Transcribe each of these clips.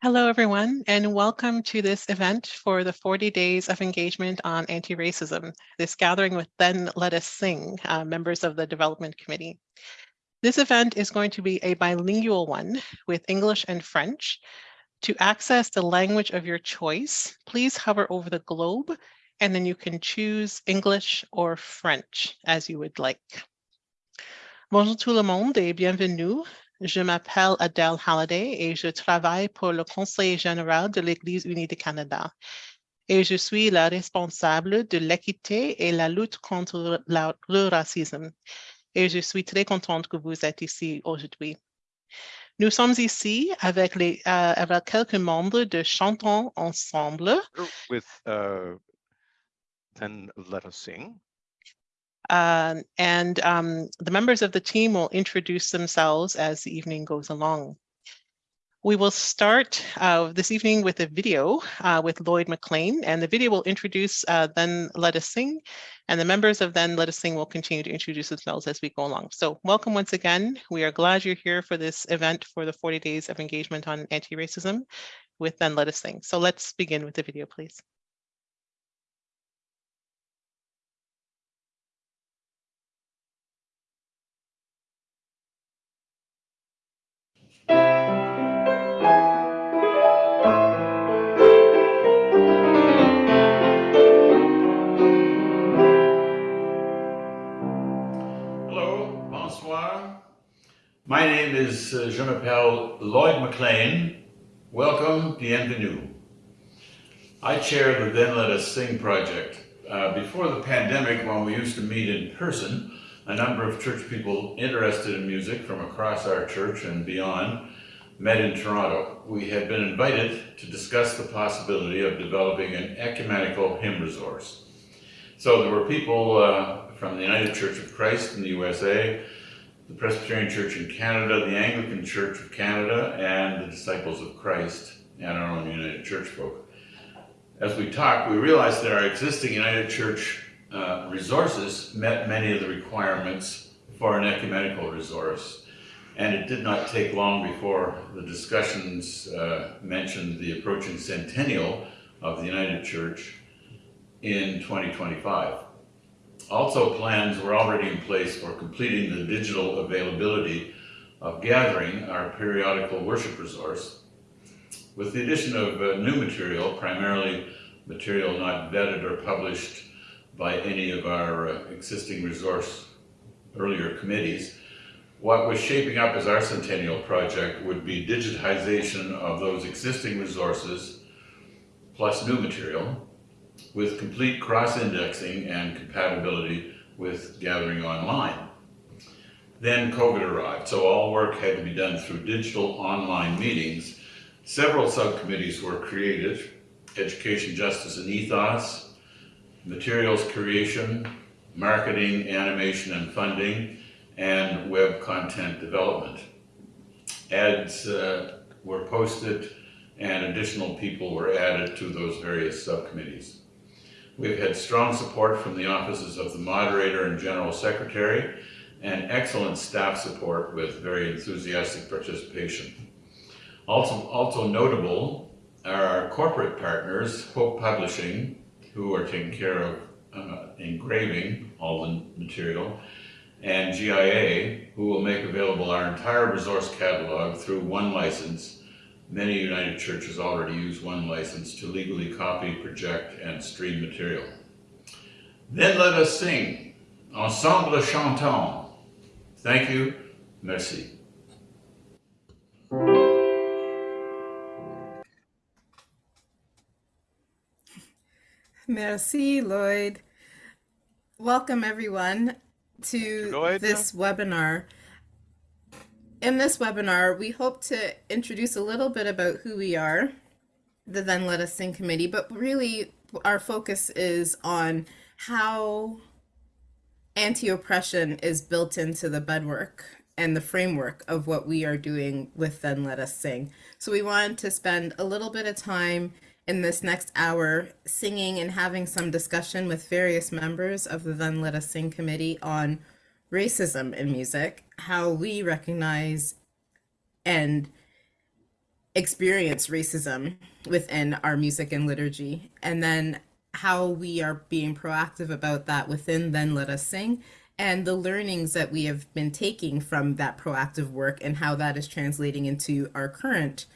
Hello, everyone, and welcome to this event for the 40 Days of Engagement on Anti-Racism, this gathering with Then Let Us Sing, uh, members of the Development Committee. This event is going to be a bilingual one with English and French. To access the language of your choice, please hover over the globe, and then you can choose English or French as you would like. Bonjour tout le monde et bienvenue Je m'appelle Adele Halliday et je travaille pour le Conseil général de l'Église unie du Canada. Et je suis la responsable de l'équité et la lutte contre le racisme. Et je suis très contente que vous êtes ici aujourd'hui. Nous sommes ici avec, les, uh, avec quelques membres de Chantons Ensemble. With, uh, then let us sing. Uh, and um, the members of the team will introduce themselves as the evening goes along. We will start uh, this evening with a video uh, with Lloyd McLean, and the video will introduce uh, Then Let Us Sing, and the members of Then Let Us Sing will continue to introduce themselves as we go along. So welcome once again. We are glad you're here for this event for the 40 Days of Engagement on Anti-Racism with Then Let Us Sing. So let's begin with the video, please. My name is, uh, je m'appelle Lloyd McLean. Welcome, bienvenue. I chair the Then Let Us Sing project. Uh, before the pandemic, when we used to meet in person, a number of church people interested in music from across our church and beyond met in Toronto. We had been invited to discuss the possibility of developing an ecumenical hymn resource. So there were people uh, from the United Church of Christ in the USA, the Presbyterian Church in Canada, the Anglican Church of Canada, and the Disciples of Christ, and our own United Church folk. As we talked, we realized that our existing United Church uh, resources met many of the requirements for an ecumenical resource. And it did not take long before the discussions uh, mentioned the approaching centennial of the United Church in 2025. Also plans were already in place for completing the digital availability of Gathering, our periodical worship resource. With the addition of uh, new material, primarily material not vetted or published by any of our uh, existing resource earlier committees, what was shaping up as our centennial project would be digitization of those existing resources plus new material, with complete cross-indexing and compatibility with gathering online. Then COVID arrived, so all work had to be done through digital online meetings. Several subcommittees were created, education, justice, and ethos, materials creation, marketing, animation, and funding, and web content development. Ads uh, were posted and additional people were added to those various subcommittees. We've had strong support from the offices of the moderator and general secretary and excellent staff support with very enthusiastic participation. Also, also notable are our corporate partners, Hope Publishing, who are taking care of uh, engraving all the material, and GIA, who will make available our entire resource catalog through OneLicense Many United Churches already use OneLicense to legally copy, project, and stream material. Then let us sing, Ensemble Chantons. Thank you, merci. Merci, Lloyd. Welcome, everyone, to this webinar in this webinar, we hope to introduce a little bit about who we are, the Then Let Us Sing Committee, but really our focus is on how anti-oppression is built into the bedwork and the framework of what we are doing with Then Let Us Sing. So we wanted to spend a little bit of time in this next hour singing and having some discussion with various members of the Then Let Us Sing committee on racism in music, how we recognize and experience racism within our music and liturgy, and then how we are being proactive about that within Then Let Us Sing, and the learnings that we have been taking from that proactive work and how that is translating into our current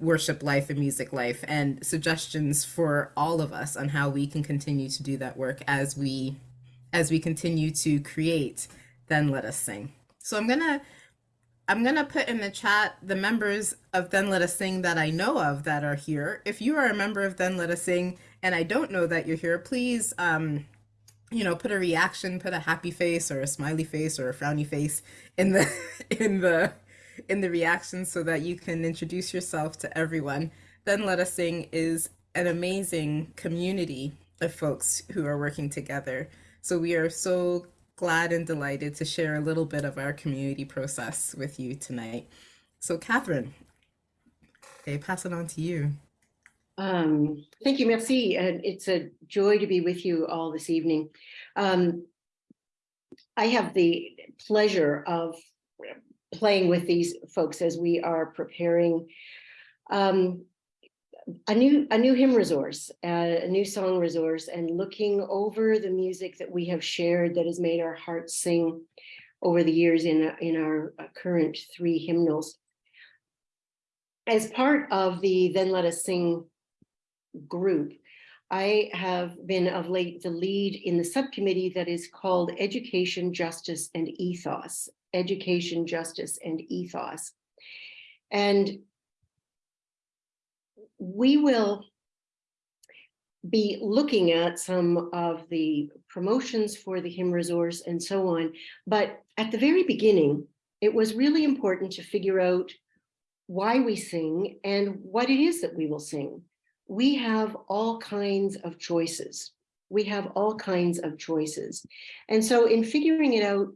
worship life and music life and suggestions for all of us on how we can continue to do that work as we as we continue to create then let us sing. So i'm gonna i'm gonna put in the chat the members of then let us sing that i know of that are here. If you are a member of then let us sing and i don't know that you're here please um you know put a reaction put a happy face or a smiley face or a frowny face in the in the in the reactions so that you can introduce yourself to everyone. Then Let Us Sing is an amazing community of folks who are working together. So we are so glad and delighted to share a little bit of our community process with you tonight. So Catherine, okay, pass it on to you. Um, thank you, merci. And it's a joy to be with you all this evening. Um, I have the pleasure of playing with these folks as we are preparing um, a new a new hymn resource, uh, a new song resource, and looking over the music that we have shared that has made our hearts sing over the years in in our uh, current three hymnals. As part of the Then Let Us Sing group, I have been of late the lead in the subcommittee that is called Education, Justice, and Ethos education, justice, and ethos. And we will be looking at some of the promotions for the hymn resource and so on. But at the very beginning, it was really important to figure out why we sing and what it is that we will sing. We have all kinds of choices. We have all kinds of choices. And so in figuring it out,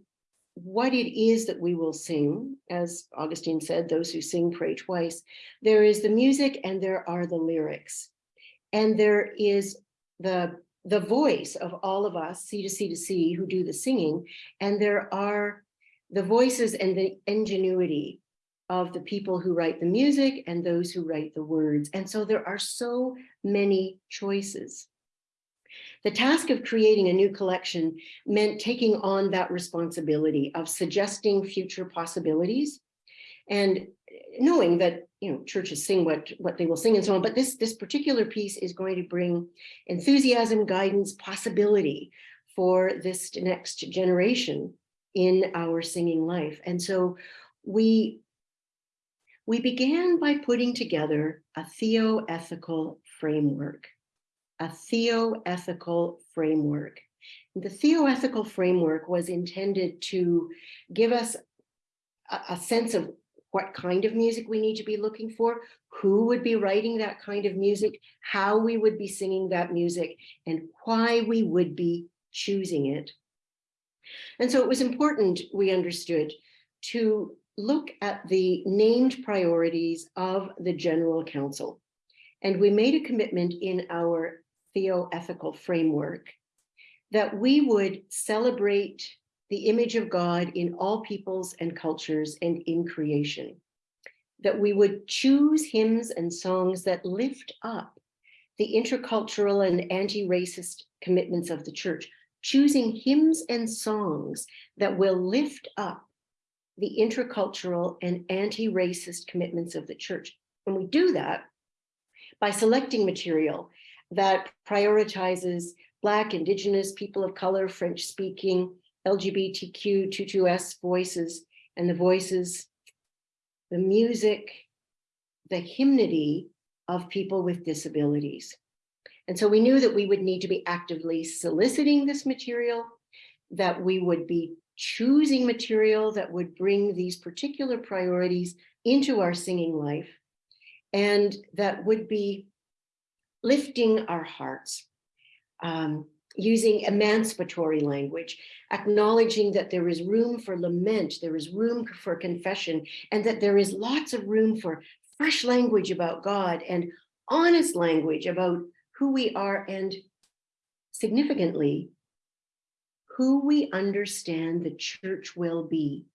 what it is that we will sing, as Augustine said, those who sing pray twice, there is the music and there are the lyrics. And there is the, the voice of all of us, C to C to C, who do the singing, and there are the voices and the ingenuity of the people who write the music and those who write the words. And so there are so many choices. The task of creating a new collection meant taking on that responsibility of suggesting future possibilities and knowing that you know churches sing what what they will sing and so on but this this particular piece is going to bring enthusiasm guidance possibility for this next generation in our singing life. And so we we began by putting together a theoethical framework a theoethical framework. The theoethical framework was intended to give us a, a sense of what kind of music we need to be looking for, who would be writing that kind of music, how we would be singing that music, and why we would be choosing it. And so it was important, we understood, to look at the named priorities of the General Council. And we made a commitment in our theoethical framework, that we would celebrate the image of God in all peoples and cultures and in creation, that we would choose hymns and songs that lift up the intercultural and anti-racist commitments of the church, choosing hymns and songs that will lift up the intercultural and anti-racist commitments of the church. And we do that by selecting material that prioritizes Black, Indigenous, people of color, French speaking, LGBTQ, 22S voices, and the voices, the music, the hymnody of people with disabilities. And so we knew that we would need to be actively soliciting this material, that we would be choosing material that would bring these particular priorities into our singing life, and that would be lifting our hearts, um, using emancipatory language, acknowledging that there is room for lament, there is room for confession, and that there is lots of room for fresh language about God and honest language about who we are and significantly, who we understand the church will be,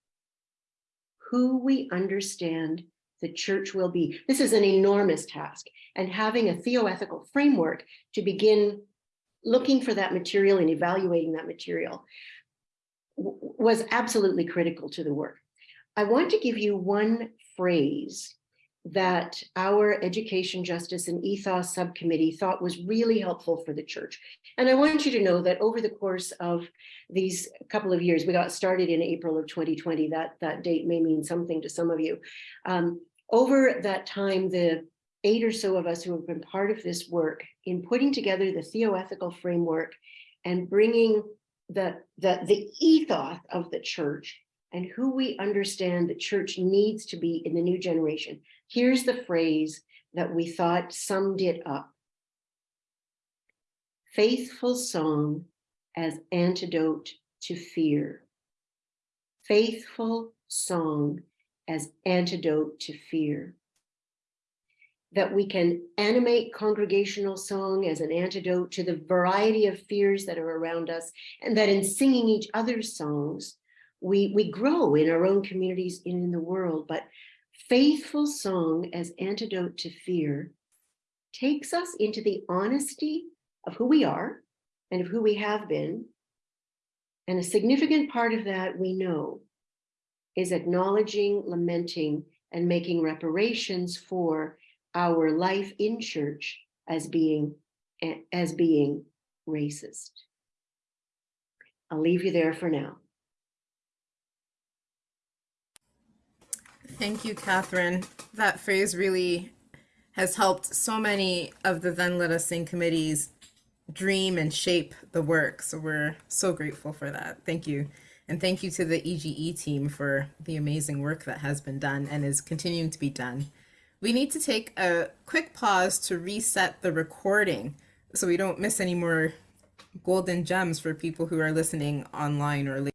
who we understand the church will be. This is an enormous task and having a theoethical framework to begin looking for that material and evaluating that material was absolutely critical to the work. I want to give you one phrase that our Education, Justice, and Ethos Subcommittee thought was really helpful for the church. And I want you to know that over the course of these couple of years, we got started in April of 2020, that, that date may mean something to some of you. Um, over that time, the eight or so of us who have been part of this work in putting together the theoethical framework and bringing the, the, the ethos of the church and who we understand the church needs to be in the new generation. Here's the phrase that we thought summed it up. Faithful song as antidote to fear. Faithful song as antidote to fear. That we can animate congregational song as an antidote to the variety of fears that are around us, and that in singing each other's songs, we, we grow in our own communities and in the world, but faithful song as antidote to fear takes us into the honesty of who we are and of who we have been. And a significant part of that we know is acknowledging, lamenting, and making reparations for our life in church as being, as being racist. I'll leave you there for now. Thank you, Catherine. That phrase really has helped so many of the Then Let Us Sing committees dream and shape the work. So we're so grateful for that. Thank you. And thank you to the EGE team for the amazing work that has been done and is continuing to be done. We need to take a quick pause to reset the recording so we don't miss any more golden gems for people who are listening online or later.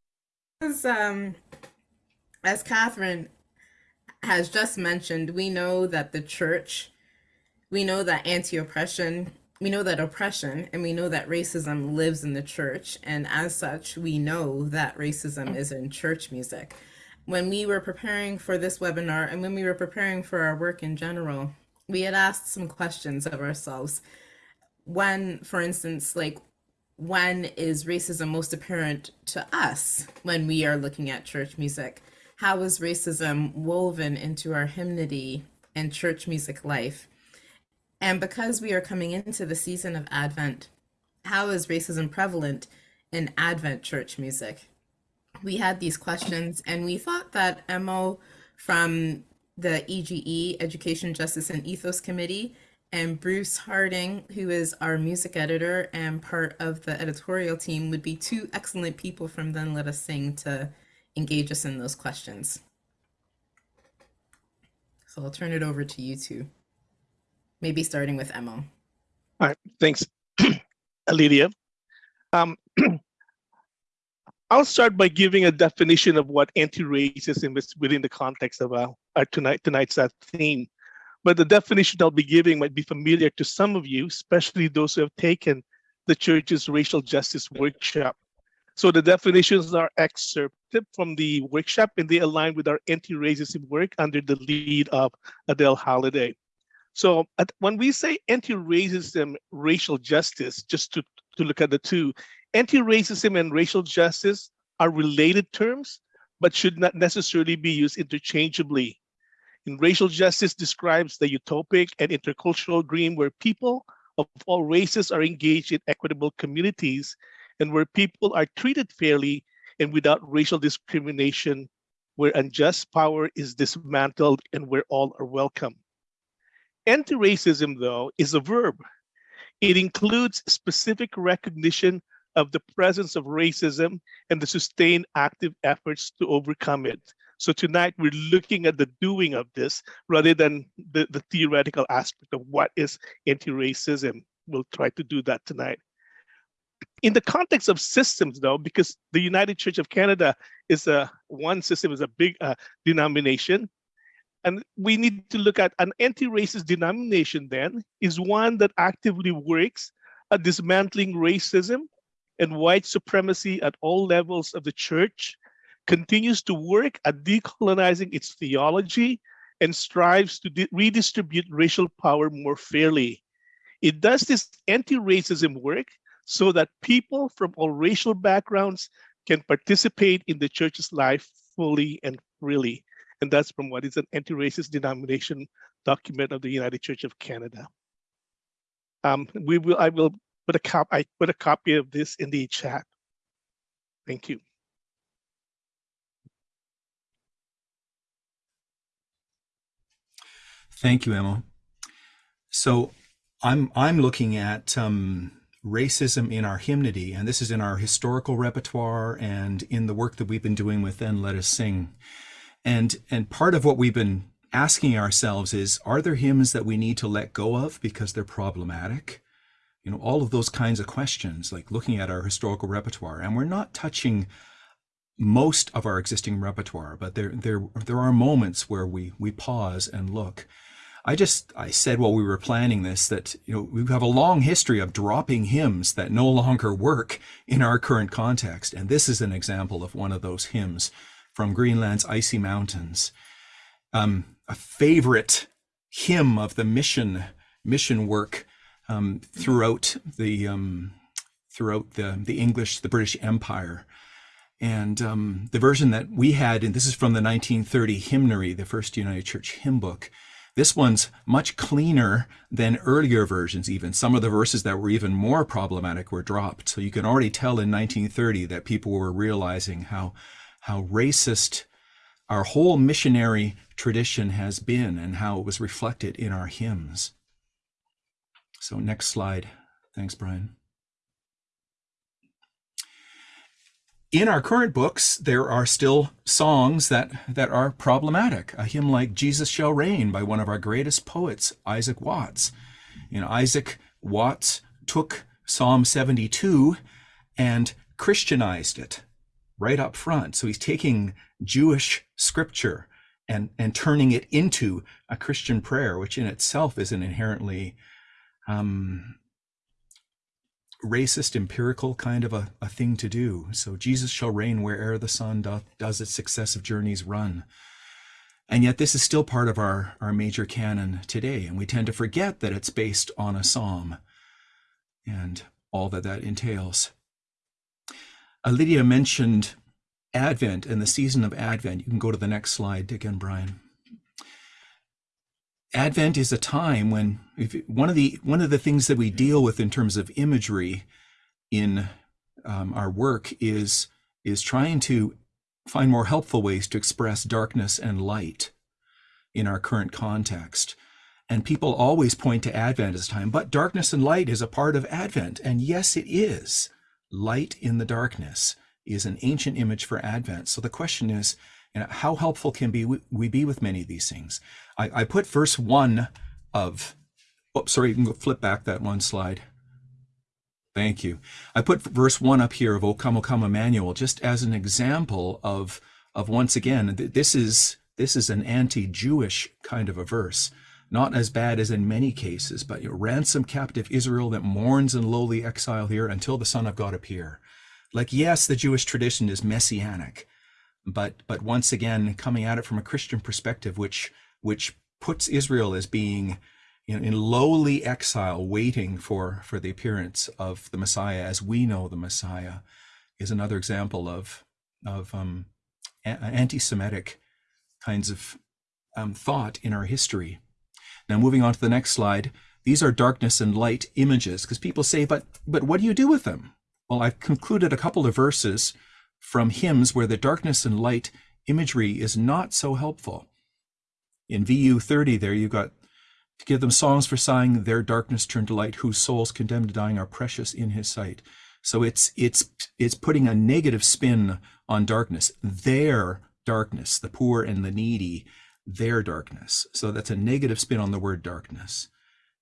As, um, as Catherine has just mentioned, we know that the church, we know that anti-oppression, we know that oppression, and we know that racism lives in the church. And as such, we know that racism is in church music. When we were preparing for this webinar and when we were preparing for our work in general, we had asked some questions of ourselves. When, for instance, like when is racism most apparent to us when we are looking at church music? How is racism woven into our hymnody and church music life? And because we are coming into the season of Advent, how is racism prevalent in Advent church music? We had these questions and we thought that Emma from the EGE, Education, Justice, and Ethos Committee, and Bruce Harding, who is our music editor and part of the editorial team, would be two excellent people from Then Let Us Sing to engage us in those questions. So I'll turn it over to you two, maybe starting with Emma. All right, thanks, Lydia. Um, I'll start by giving a definition of what anti-racism is within the context of uh, our tonight tonight's uh, theme. But the definition I'll be giving might be familiar to some of you, especially those who have taken the church's racial justice workshop. So the definitions are from the workshop and they align with our anti-racism work under the lead of Adele Halliday. So when we say anti-racism, racial justice, just to, to look at the two, anti-racism and racial justice are related terms, but should not necessarily be used interchangeably. In racial justice describes the utopic and intercultural dream where people of all races are engaged in equitable communities and where people are treated fairly and without racial discrimination, where unjust power is dismantled and where all are welcome. Anti-racism, though, is a verb. It includes specific recognition of the presence of racism and the sustained active efforts to overcome it. So tonight we're looking at the doing of this rather than the, the theoretical aspect of what is anti-racism. We'll try to do that tonight in the context of systems though, because the United Church of Canada is a one system is a big uh, denomination, and we need to look at an anti-racist denomination then is one that actively works at dismantling racism and white supremacy at all levels of the church, continues to work at decolonizing its theology and strives to redistribute racial power more fairly. It does this anti-racism work so that people from all racial backgrounds can participate in the church's life fully and freely. And that's from what is an anti-racist denomination document of the United Church of Canada. Um, we will, I will put a cop, I put a copy of this in the chat. Thank you. Thank you, Emma. So I'm I'm looking at um, racism in our hymnody, and this is in our historical repertoire and in the work that we've been doing with Then Let Us Sing. And and part of what we've been asking ourselves is, are there hymns that we need to let go of because they're problematic? You know, all of those kinds of questions, like looking at our historical repertoire, and we're not touching most of our existing repertoire, but there there there are moments where we we pause and look. I just I said while we were planning this that you know we have a long history of dropping hymns that no longer work in our current context, and this is an example of one of those hymns from Greenland's icy mountains. Um, a favorite hymn of the mission mission work um, throughout the um, throughout the the English the British Empire. And um, the version that we had, and this is from the 1930 hymnary, the first United Church hymn book, this one's much cleaner than earlier versions even. Some of the verses that were even more problematic were dropped. So you can already tell in 1930 that people were realizing how, how racist our whole missionary tradition has been and how it was reflected in our hymns. So next slide. Thanks, Brian. In our current books, there are still songs that, that are problematic. A hymn like Jesus Shall Reign by one of our greatest poets, Isaac Watts. You know, Isaac Watts took Psalm 72 and Christianized it right up front. So he's taking Jewish scripture and, and turning it into a Christian prayer, which in itself is an inherently um, racist empirical kind of a, a thing to do. So Jesus shall reign where'er the sun doth, does its successive journeys run. And yet this is still part of our, our major canon today. And we tend to forget that it's based on a psalm and all that that entails. Lydia mentioned Advent and the season of Advent. You can go to the next slide again, Brian. Advent is a time when one of the one of the things that we deal with in terms of imagery in um, our work is is trying to find more helpful ways to express darkness and light in our current context. And people always point to Advent as a time, but darkness and light is a part of Advent. And yes, it is. Light in the darkness is an ancient image for Advent. So the question is, you know, how helpful can be we be with many of these things? I, I put verse one of, oh, sorry, you can go flip back that one slide. Thank you. I put verse one up here of O come, O come, Emmanuel, just as an example of, of once again, this is, this is an anti-Jewish kind of a verse. Not as bad as in many cases, but you know, ransom captive Israel that mourns in lowly exile here until the Son of God appear. Like, yes, the Jewish tradition is messianic, but but once again, coming at it from a Christian perspective, which which puts Israel as being know, in lowly exile, waiting for, for the appearance of the Messiah as we know the Messiah, is another example of, of um, anti-Semitic kinds of um, thought in our history. Now, moving on to the next slide, these are darkness and light images because people say, but, but what do you do with them? Well, I've concluded a couple of verses from hymns where the darkness and light imagery is not so helpful. In VU 30 there you've got to give them songs for sighing their darkness turned to light whose souls condemned to dying are precious in his sight. So it's it's it's putting a negative spin on darkness their darkness the poor and the needy their darkness. So that's a negative spin on the word darkness.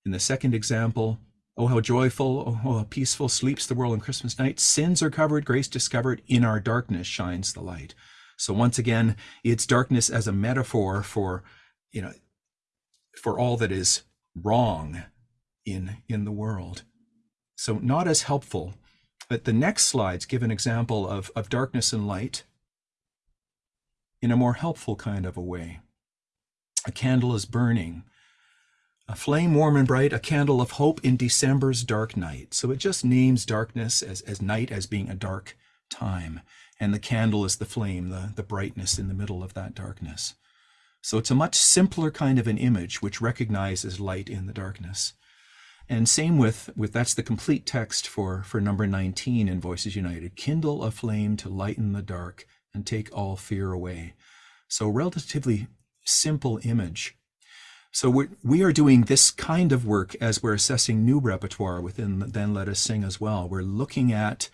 In the second example oh how joyful oh how peaceful sleeps the world on christmas night sins are covered grace discovered in our darkness shines the light so once again it's darkness as a metaphor for you know, for all that is wrong in in the world. So not as helpful. But the next slides give an example of, of darkness and light in a more helpful kind of a way. a candle is burning. A flame warm and bright, a candle of hope in December's dark night. So it just names darkness as, as night as being a dark time. And the candle is the flame, the, the brightness in the middle of that darkness. So it's a much simpler kind of an image which recognizes light in the darkness. And same with, with that's the complete text for, for number 19 in Voices United. Kindle a flame to lighten the dark and take all fear away. So relatively simple image. So we are doing this kind of work as we're assessing new repertoire within Then Let Us Sing as well. We're looking at,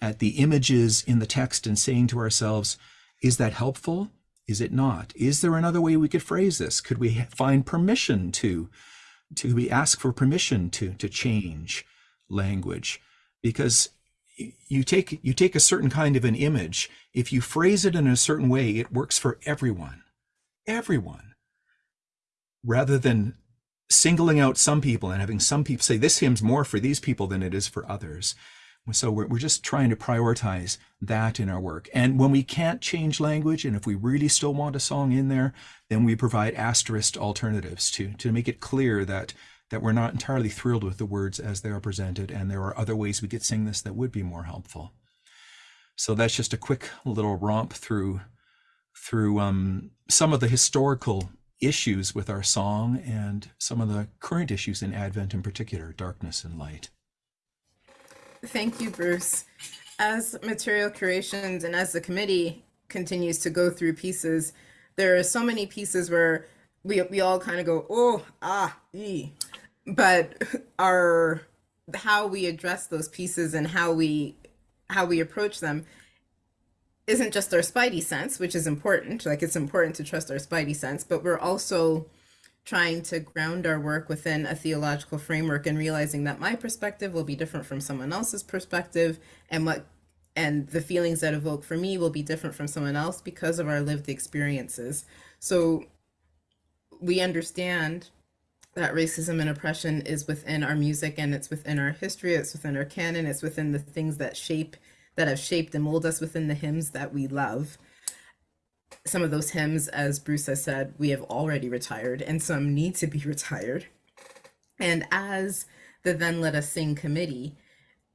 at the images in the text and saying to ourselves, is that helpful? Is it not? Is there another way we could phrase this? Could we find permission to, to we ask for permission to, to change language? Because you take, you take a certain kind of an image, if you phrase it in a certain way, it works for everyone, everyone, rather than singling out some people and having some people say this hymn's more for these people than it is for others. So we're, we're just trying to prioritize that in our work. And when we can't change language, and if we really still want a song in there, then we provide asterisk alternatives to, to make it clear that, that we're not entirely thrilled with the words as they are presented, and there are other ways we could sing this that would be more helpful. So that's just a quick little romp through, through um, some of the historical issues with our song and some of the current issues in Advent in particular, darkness and light. Thank you, Bruce. As material curations and as the committee continues to go through pieces, there are so many pieces where we, we all kind of go, oh, ah, ee. But our how we address those pieces and how we how we approach them isn't just our spidey sense, which is important. Like it's important to trust our spidey sense, but we're also trying to ground our work within a theological framework and realizing that my perspective will be different from someone else's perspective and what and the feelings that evoke for me will be different from someone else because of our lived experiences. So we understand that racism and oppression is within our music and it's within our history, it's within our canon, it's within the things that shape that have shaped and molded us within the hymns that we love some of those hymns, as Bruce has said, we have already retired and some need to be retired. And as the Then Let Us Sing committee,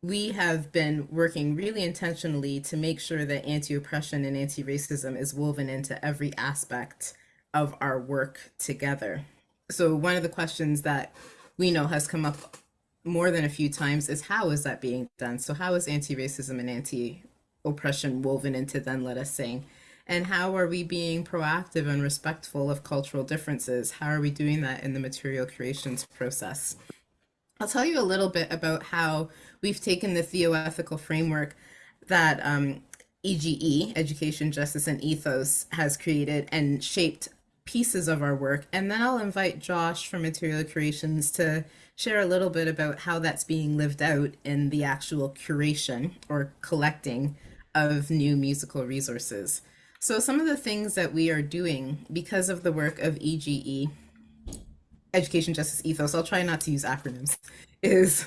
we have been working really intentionally to make sure that anti-oppression and anti-racism is woven into every aspect of our work together. So one of the questions that we know has come up more than a few times is how is that being done? So how is anti-racism and anti-oppression woven into Then Let Us Sing? And how are we being proactive and respectful of cultural differences? How are we doing that in the material creations process? I'll tell you a little bit about how we've taken the theoethical framework that um, EGE, Education, Justice, and Ethos, has created and shaped pieces of our work. And then I'll invite Josh from Material Creations to share a little bit about how that's being lived out in the actual curation or collecting of new musical resources. So some of the things that we are doing because of the work of EGE, Education Justice Ethos, I'll try not to use acronyms, is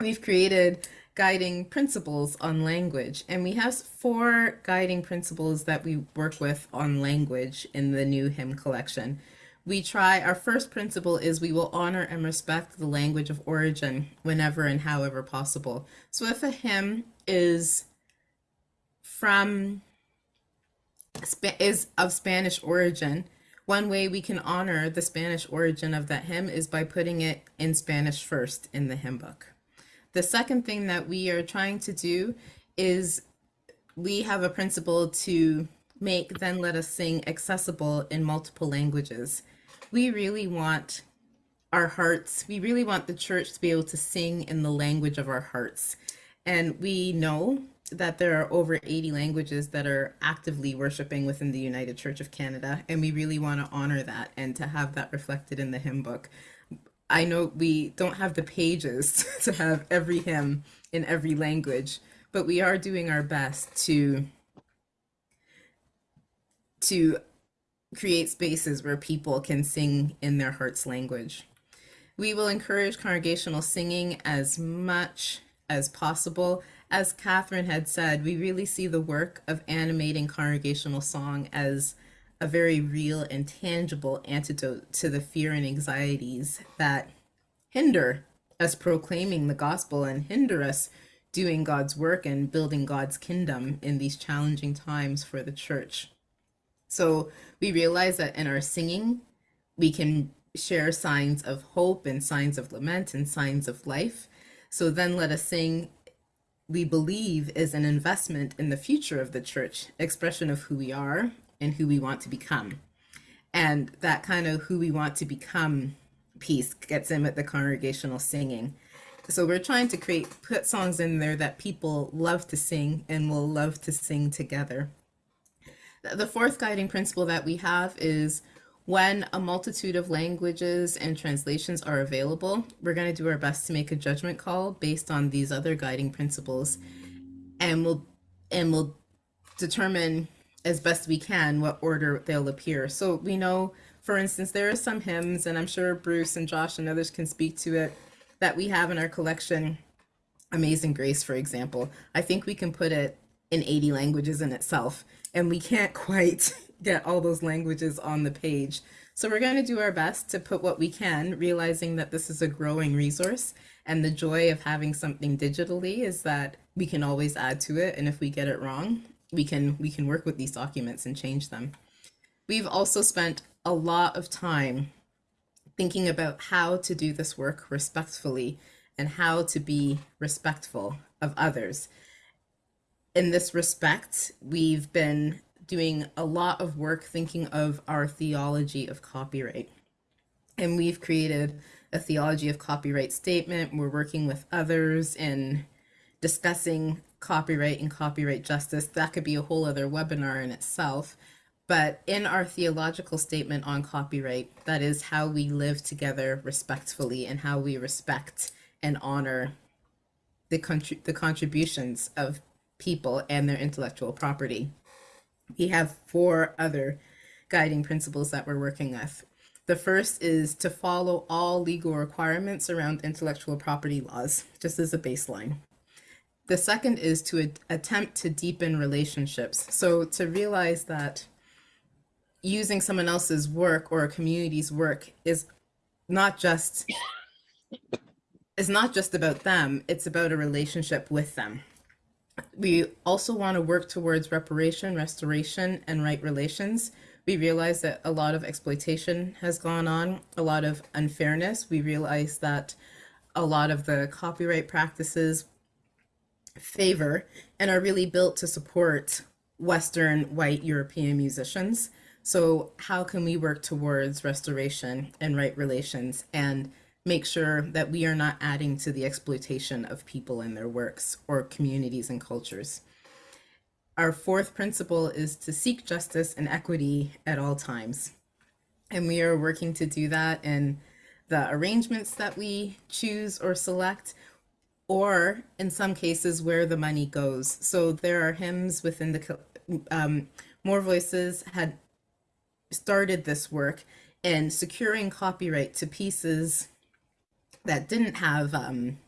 we've created guiding principles on language. And we have four guiding principles that we work with on language in the new hymn collection. We try, our first principle is we will honor and respect the language of origin whenever and however possible. So if a hymn is from is of Spanish origin, one way we can honor the Spanish origin of that hymn is by putting it in Spanish first in the hymn book. The second thing that we are trying to do is we have a principle to make Then Let Us Sing accessible in multiple languages. We really want our hearts, we really want the church to be able to sing in the language of our hearts. And we know that there are over 80 languages that are actively worshiping within the United Church of Canada, and we really want to honor that and to have that reflected in the hymn book. I know we don't have the pages to have every hymn in every language, but we are doing our best to to create spaces where people can sing in their heart's language. We will encourage congregational singing as much as possible as Catherine had said, we really see the work of animating congregational song as a very real and tangible antidote to the fear and anxieties that hinder us proclaiming the gospel and hinder us doing God's work and building God's kingdom in these challenging times for the church. So we realize that in our singing, we can share signs of hope and signs of lament and signs of life. So then let us sing, we believe is an investment in the future of the church, expression of who we are and who we want to become. And that kind of who we want to become piece gets in with the congregational singing. So we're trying to create, put songs in there that people love to sing and will love to sing together. The fourth guiding principle that we have is when a multitude of languages and translations are available, we're going to do our best to make a judgment call based on these other guiding principles and we'll and we'll determine as best we can what order they'll appear. So we know, for instance, there are some hymns, and I'm sure Bruce and Josh and others can speak to it, that we have in our collection. Amazing Grace, for example. I think we can put it in 80 languages in itself, and we can't quite get all those languages on the page. So we're going to do our best to put what we can, realizing that this is a growing resource. And the joy of having something digitally is that we can always add to it. And if we get it wrong, we can we can work with these documents and change them. We've also spent a lot of time thinking about how to do this work respectfully and how to be respectful of others. In this respect, we've been doing a lot of work thinking of our theology of copyright. And we've created a theology of copyright statement. We're working with others in discussing copyright and copyright justice. That could be a whole other webinar in itself. But in our theological statement on copyright, that is how we live together respectfully and how we respect and honor the, contri- the contributions of people and their intellectual property. We have four other guiding principles that we're working with. The first is to follow all legal requirements around intellectual property laws, just as a baseline. The second is to attempt to deepen relationships. So to realize that using someone else's work or a community's work is not just is not just about them, it's about a relationship with them. We also want to work towards reparation, restoration, and right relations. We realize that a lot of exploitation has gone on, a lot of unfairness. We realize that a lot of the copyright practices favor and are really built to support Western white European musicians. So, how can we work towards restoration and right relations and make sure that we are not adding to the exploitation of people and their works or communities and cultures? Our fourth principle is to seek justice and equity at all times. And we are working to do that in the arrangements that we choose or select, or in some cases where the money goes. So there are hymns within the um, More Voices had started this work in securing copyright to pieces that didn't have um,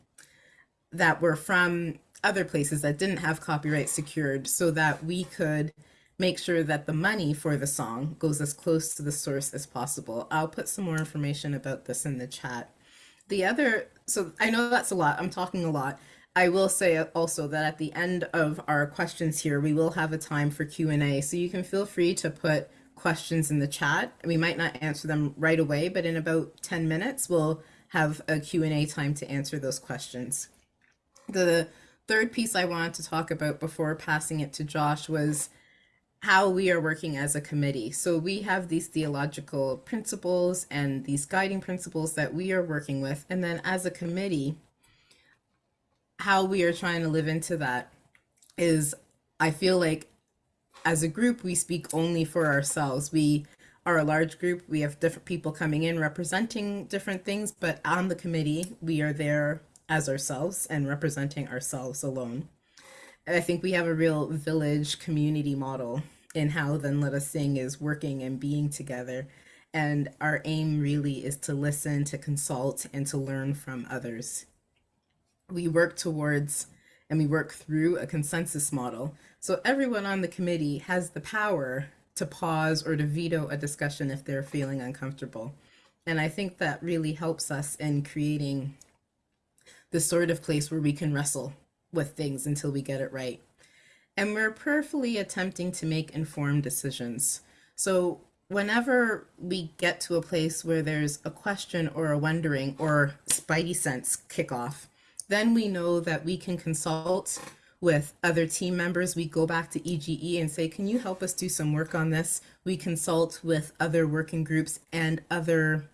that were from other places that didn't have copyright secured so that we could make sure that the money for the song goes as close to the source as possible. I'll put some more information about this in the chat. The other, so I know that's a lot, I'm talking a lot. I will say also that at the end of our questions here, we will have a time for Q&A. So you can feel free to put questions in the chat. We might not answer them right away, but in about 10 minutes, we'll have a Q&A time to answer those questions. The third piece I wanted to talk about before passing it to Josh was how we are working as a committee. So we have these theological principles and these guiding principles that we are working with. And then as a committee, how we are trying to live into that is I feel like as a group, we speak only for ourselves. We are a large group. We have different people coming in representing different things, but on the committee, we are there as ourselves and representing ourselves alone. And I think we have a real village community model in how Then Let Us Sing is working and being together. And our aim really is to listen, to consult, and to learn from others. We work towards and we work through a consensus model. So everyone on the committee has the power to pause or to veto a discussion if they're feeling uncomfortable. And I think that really helps us in creating the sort of place where we can wrestle with things until we get it right. And we're prayerfully attempting to make informed decisions. So whenever we get to a place where there's a question or a wondering or spidey sense kickoff, then we know that we can consult with other team members. We go back to EGE and say, can you help us do some work on this? We consult with other working groups and other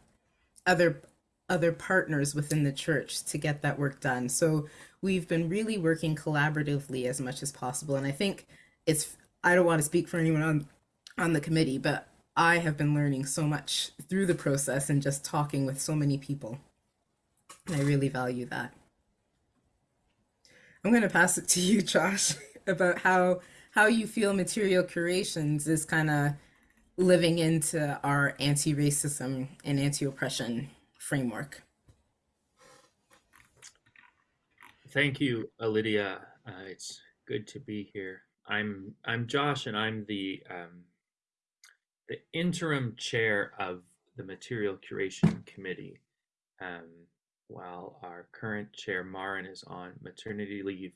other other partners within the church to get that work done. So we've been really working collaboratively as much as possible. And I think it's I don't want to speak for anyone on on the committee, but I have been learning so much through the process and just talking with so many people. And I really value that. I'm going to pass it to you, Josh, about how how you feel material curations is kind of living into our anti-racism and anti-oppression framework. Thank you, Lydia. Uh, it's good to be here. I'm I'm Josh, and I'm the um, the interim chair of the Material Curation Committee. Um, while our current chair, Marin, is on maternity leave.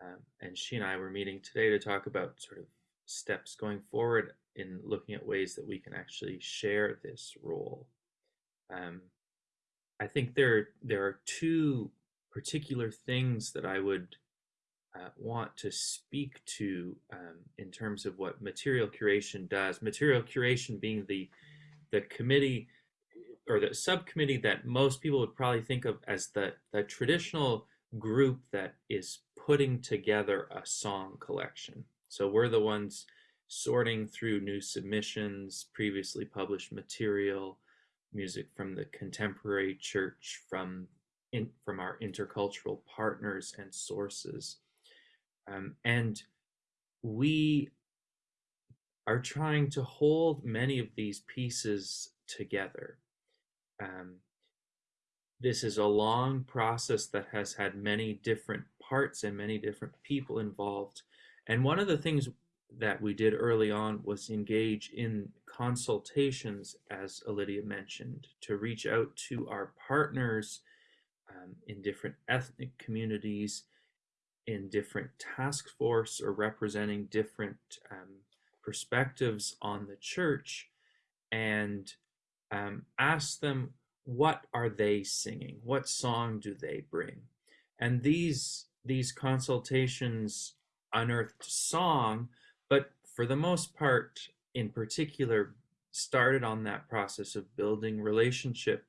Um, and she and I were meeting today to talk about sort of steps going forward in looking at ways that we can actually share this role. Um, I think there, there are two particular things that I would uh, want to speak to um, in terms of what material curation does. Material curation being the, the committee or the subcommittee that most people would probably think of as the, the traditional group that is putting together a song collection. So we're the ones sorting through new submissions, previously published material, music from the contemporary church, from in, from our intercultural partners and sources. Um, and we are trying to hold many of these pieces together. Um, this is a long process that has had many different parts and many different people involved. And one of the things that we did early on was engage in consultations, as Lydia mentioned, to reach out to our partners um, in different ethnic communities, in different task force or representing different um, perspectives on the church and um, ask them what are they singing? What song do they bring? And these these consultations unearthed song but for the most part in particular started on that process of building relationship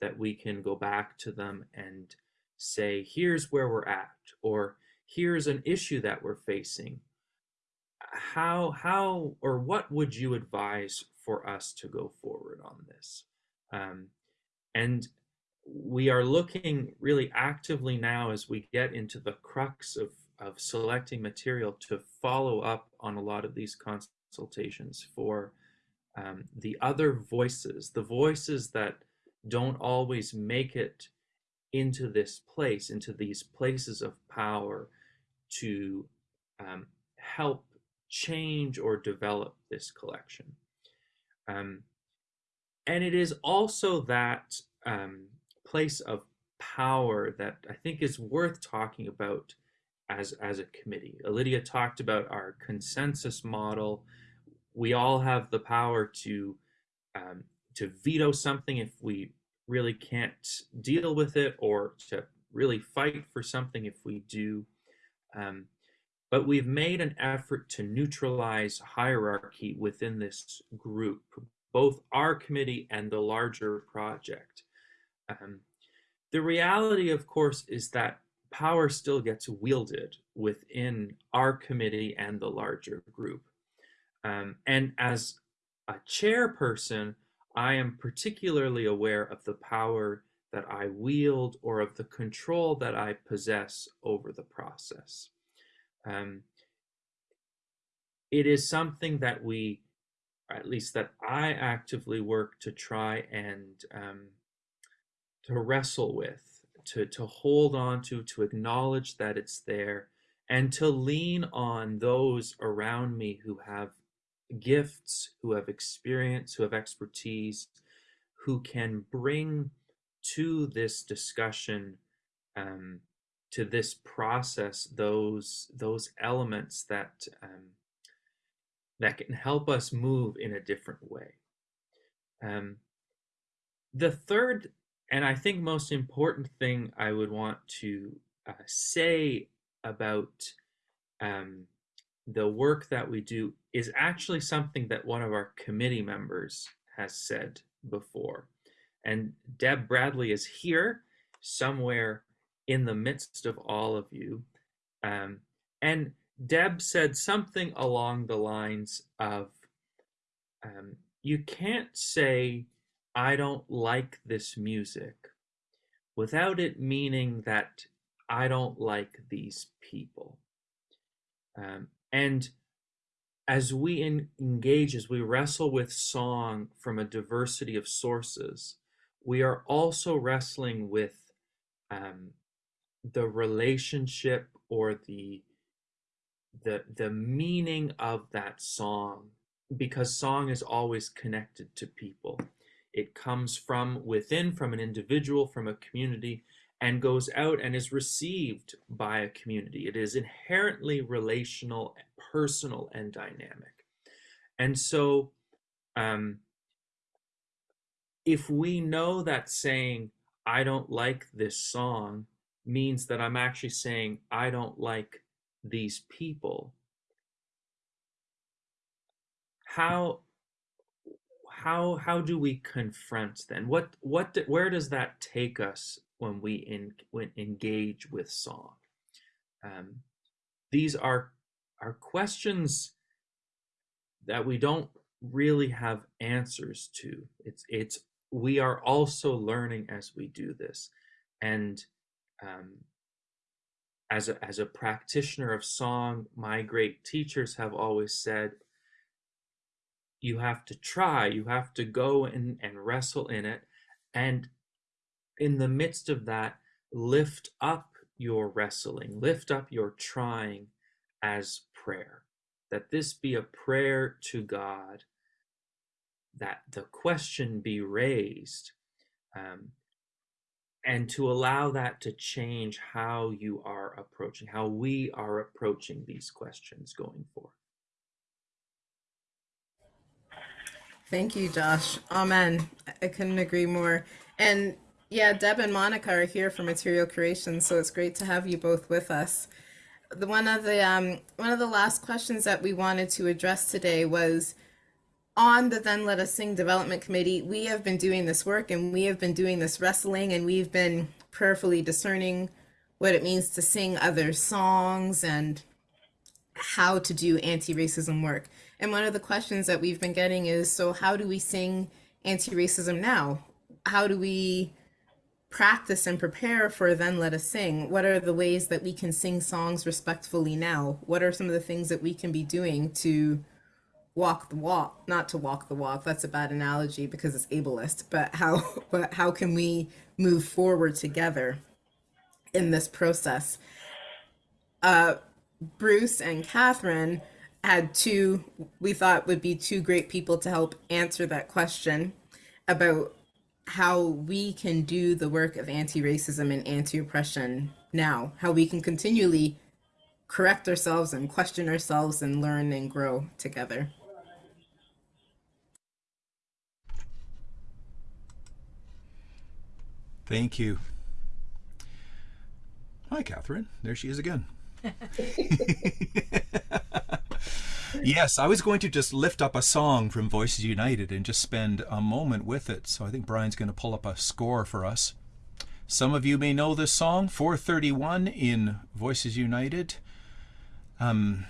that we can go back to them and say here's where we're at or here's an issue that we're facing. How how or what would you advise for us to go forward on this um, and we are looking really actively now as we get into the crux of, of selecting material to follow up on a lot of these consultations for um, the other voices, the voices that don't always make it into this place, into these places of power to um, help change or develop this collection. Um, and it is also that um, place of power that I think is worth talking about as, as a committee. Lydia talked about our consensus model. We all have the power to, um, to veto something if we really can't deal with it or to really fight for something if we do. Um, but we've made an effort to neutralize hierarchy within this group both our committee and the larger project. Um, the reality, of course, is that power still gets wielded within our committee and the larger group. Um, and as a chairperson, I am particularly aware of the power that I wield or of the control that I possess over the process. Um, it is something that we at least that I actively work to try and um, to wrestle with, to, to hold on to, to acknowledge that it's there, and to lean on those around me who have gifts, who have experience, who have expertise, who can bring to this discussion, um, to this process, those those elements that um, that can help us move in a different way. Um, the third, and I think most important thing I would want to uh, say about um, the work that we do is actually something that one of our committee members has said before. And Deb Bradley is here somewhere in the midst of all of you. Um, and Deb said something along the lines of um, you can't say, I don't like this music without it meaning that I don't like these people. Um, and as we in, engage, as we wrestle with song from a diversity of sources, we are also wrestling with um, the relationship or the the the meaning of that song because song is always connected to people. It comes from within from an individual from a community and goes out and is received by a community. It is inherently relational personal and dynamic. And so um, if we know that saying i don't like this song means that i'm actually saying i don't like these people. How how how do we confront then? What what where does that take us when we in when engage with song? Um, these are are questions that we don't really have answers to. It's it's we are also learning as we do this. And um, as a, as a practitioner of song, my great teachers have always said, you have to try, you have to go and, and wrestle in it. And in the midst of that, lift up your wrestling, lift up your trying as prayer. That this be a prayer to God, that the question be raised, um, and to allow that to change how you are approaching, how we are approaching these questions going forward. Thank you, Josh. Amen. I couldn't agree more. And yeah, Deb and Monica are here for material curation, so it's great to have you both with us. The one of the um, one of the last questions that we wanted to address today was on the Then Let Us Sing Development Committee, we have been doing this work and we have been doing this wrestling and we've been prayerfully discerning what it means to sing other songs and how to do anti-racism work. And one of the questions that we've been getting is, so how do we sing anti-racism now? How do we practice and prepare for Then Let Us Sing? What are the ways that we can sing songs respectfully now? What are some of the things that we can be doing to walk the walk not to walk the walk that's a bad analogy because it's ableist but how but how can we move forward together in this process? Uh bruce and catherine had two we thought would be two great people to help answer that question about how we can do the work of anti-racism and anti-oppression now how we can continually correct ourselves and question ourselves and learn and grow together Thank you. Hi, Catherine. There she is again. yes, I was going to just lift up a song from Voices United and just spend a moment with it. So I think Brian's going to pull up a score for us. Some of you may know this song, 431 in Voices United. Um,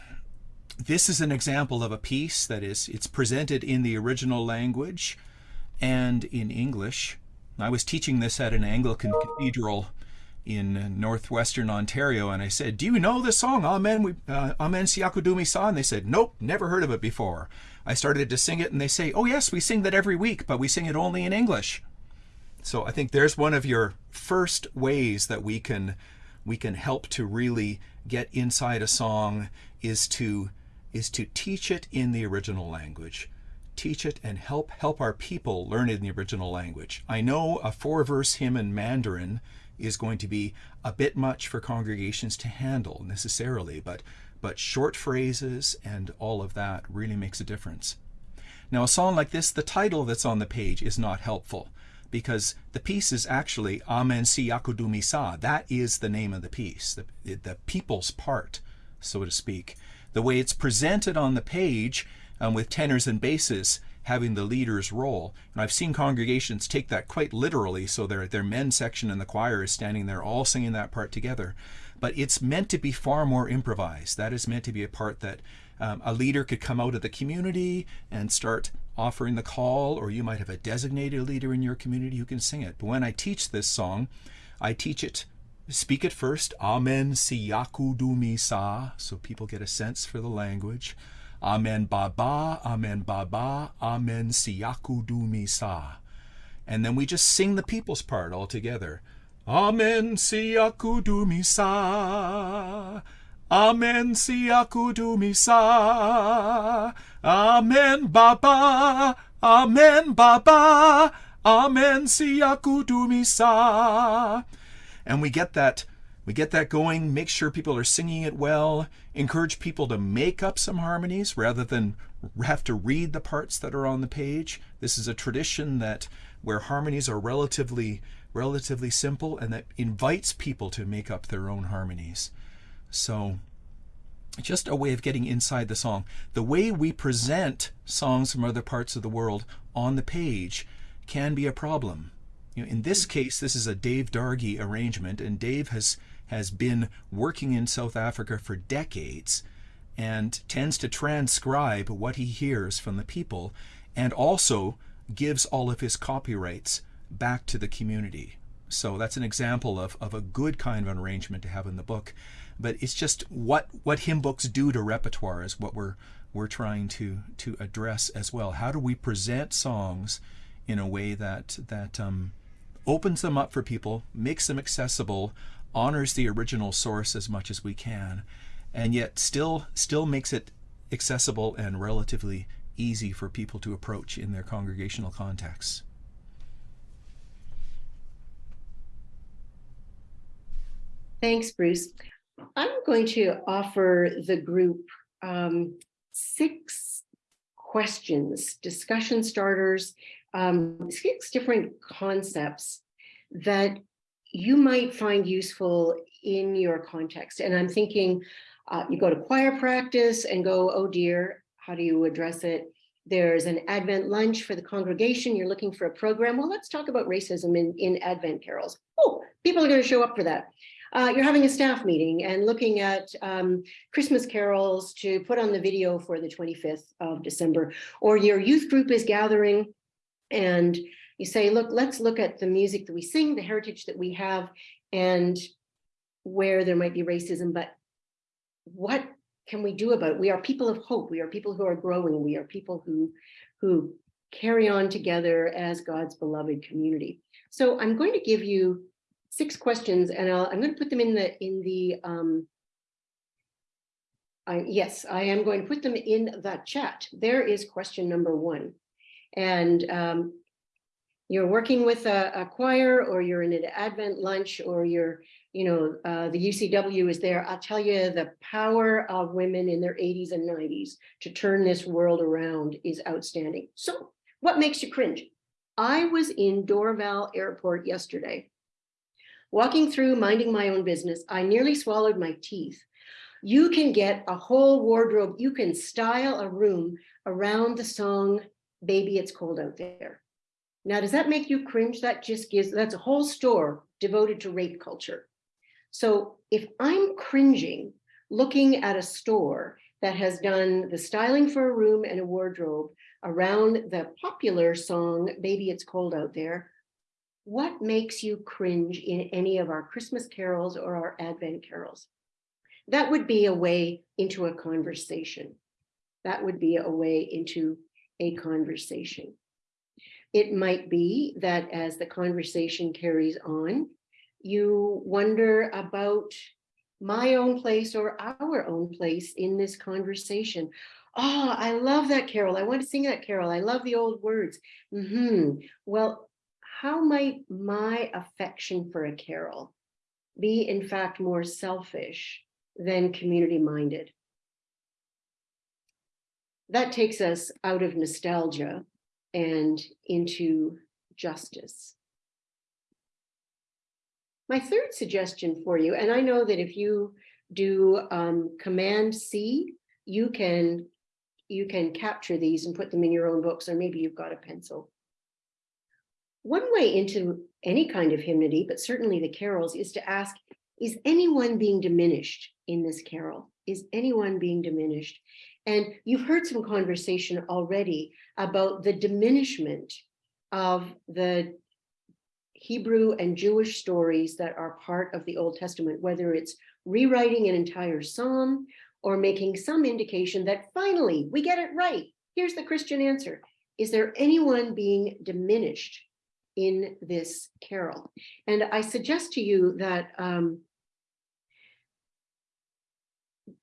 this is an example of a piece that is, it's presented in the original language and in English. I was teaching this at an Anglican cathedral in northwestern Ontario, and I said, "Do you know this song, Amen, we, uh, Amen Siyakudumisa?" And they said, "Nope, never heard of it before." I started to sing it, and they say, "Oh yes, we sing that every week, but we sing it only in English." So I think there's one of your first ways that we can we can help to really get inside a song is to is to teach it in the original language. Teach it and help help our people learn it in the original language. I know a four-verse hymn in Mandarin is going to be a bit much for congregations to handle necessarily, but but short phrases and all of that really makes a difference. Now a song like this, the title that's on the page is not helpful because the piece is actually Amen Siyakudumisa. That is the name of the piece, the, the people's part, so to speak. The way it's presented on the page um, with tenors and basses having the leader's role. And I've seen congregations take that quite literally, so their, their men's section and the choir is standing there all singing that part together. But it's meant to be far more improvised. That is meant to be a part that um, a leader could come out of the community and start offering the call, or you might have a designated leader in your community who can sing it. But when I teach this song, I teach it, speak it first, Amen Siyakudumisa, so people get a sense for the language. Amen Baba, Amen Baba, Amen Siyakudumisa. And then we just sing the people's part all together. Amen Siyakudumisa. Amen Siyakudumisa. Amen Baba, Amen Baba, Amen Siyakudumisa. And we get that we get that going, make sure people are singing it well, encourage people to make up some harmonies rather than have to read the parts that are on the page. This is a tradition that where harmonies are relatively relatively simple and that invites people to make up their own harmonies. So just a way of getting inside the song. The way we present songs from other parts of the world on the page can be a problem. You know, in this case, this is a Dave Dargie arrangement, and Dave has has been working in South Africa for decades and tends to transcribe what he hears from the people and also gives all of his copyrights back to the community. So that's an example of, of a good kind of an arrangement to have in the book. But it's just what what hymn books do to repertoire is what we're we're trying to to address as well. How do we present songs in a way that that um, opens them up for people, makes them accessible, honors the original source as much as we can, and yet still still makes it accessible and relatively easy for people to approach in their congregational contexts. Thanks, Bruce. I'm going to offer the group um, six questions, discussion starters, um, six different concepts that you might find useful in your context. And I'm thinking uh, you go to choir practice and go, oh dear, how do you address it? There's an Advent lunch for the congregation. You're looking for a program. Well, let's talk about racism in, in Advent carols. Oh, people are going to show up for that. Uh, you're having a staff meeting and looking at um, Christmas carols to put on the video for the 25th of December, or your youth group is gathering and you say, look, let's look at the music that we sing, the heritage that we have, and where there might be racism, but what can we do about it? We are people of hope. We are people who are growing. We are people who, who carry on together as God's beloved community. So I'm going to give you six questions and I'll, I'm going to put them in the, in the, um, I, yes, I am going to put them in the chat. There is question number one. And um, you're working with a, a, choir or you're in an Advent lunch or you're, you know, uh, the UCW is there. I'll tell you the power of women in their 80s and 90s to turn this world around is outstanding. So what makes you cringe? I was in Dorval Airport yesterday, walking through, minding my own business. I nearly swallowed my teeth. You can get a whole wardrobe. You can style a room around the song, Baby, It's Cold Out There. Now, does that make you cringe? That just gives, that's a whole store devoted to rape culture. So if I'm cringing looking at a store that has done the styling for a room and a wardrobe around the popular song, Baby It's Cold Out There, what makes you cringe in any of our Christmas carols or our Advent carols? That would be a way into a conversation. That would be a way into a conversation. It might be that as the conversation carries on, you wonder about my own place or our own place in this conversation. Oh, I love that carol. I want to sing that carol. I love the old words. hmm Well, how might my affection for a carol be in fact more selfish than community minded? That takes us out of nostalgia and into justice. My third suggestion for you, and I know that if you do um, Command C, you can you can capture these and put them in your own books, or maybe you've got a pencil. One way into any kind of hymnody, but certainly the carols, is to ask, is anyone being diminished in this carol? Is anyone being diminished? And you've heard some conversation already about the diminishment of the Hebrew and Jewish stories that are part of the Old Testament, whether it's rewriting an entire psalm or making some indication that finally we get it right. Here's the Christian answer. Is there anyone being diminished in this carol? And I suggest to you that um,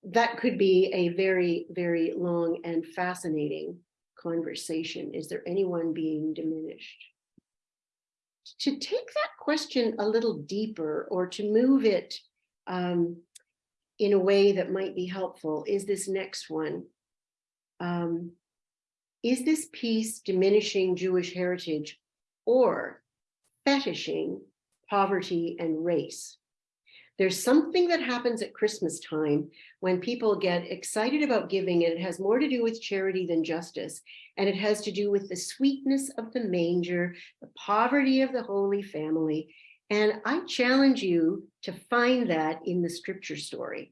that could be a very, very long and fascinating conversation. Is there anyone being diminished? To take that question a little deeper or to move it um, in a way that might be helpful is this next one. Um, is this piece diminishing Jewish heritage or fetishing poverty and race? There's something that happens at Christmas time when people get excited about giving and it has more to do with charity than justice. And it has to do with the sweetness of the manger, the poverty of the Holy Family. And I challenge you to find that in the scripture story.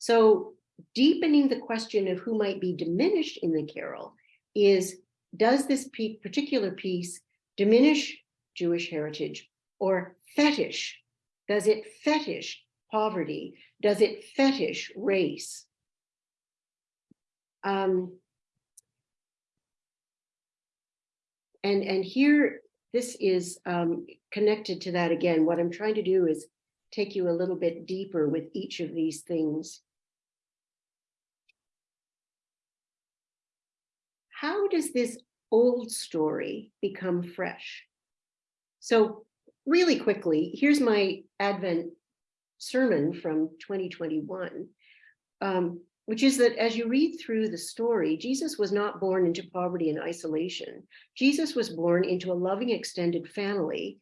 So deepening the question of who might be diminished in the carol is, does this particular piece diminish Jewish heritage or fetish does it fetish poverty? Does it fetish race? Um, and, and here, this is um, connected to that again. What I'm trying to do is take you a little bit deeper with each of these things. How does this old story become fresh? So really quickly, here's my Advent sermon from 2021, um, which is that as you read through the story, Jesus was not born into poverty and isolation. Jesus was born into a loving extended family,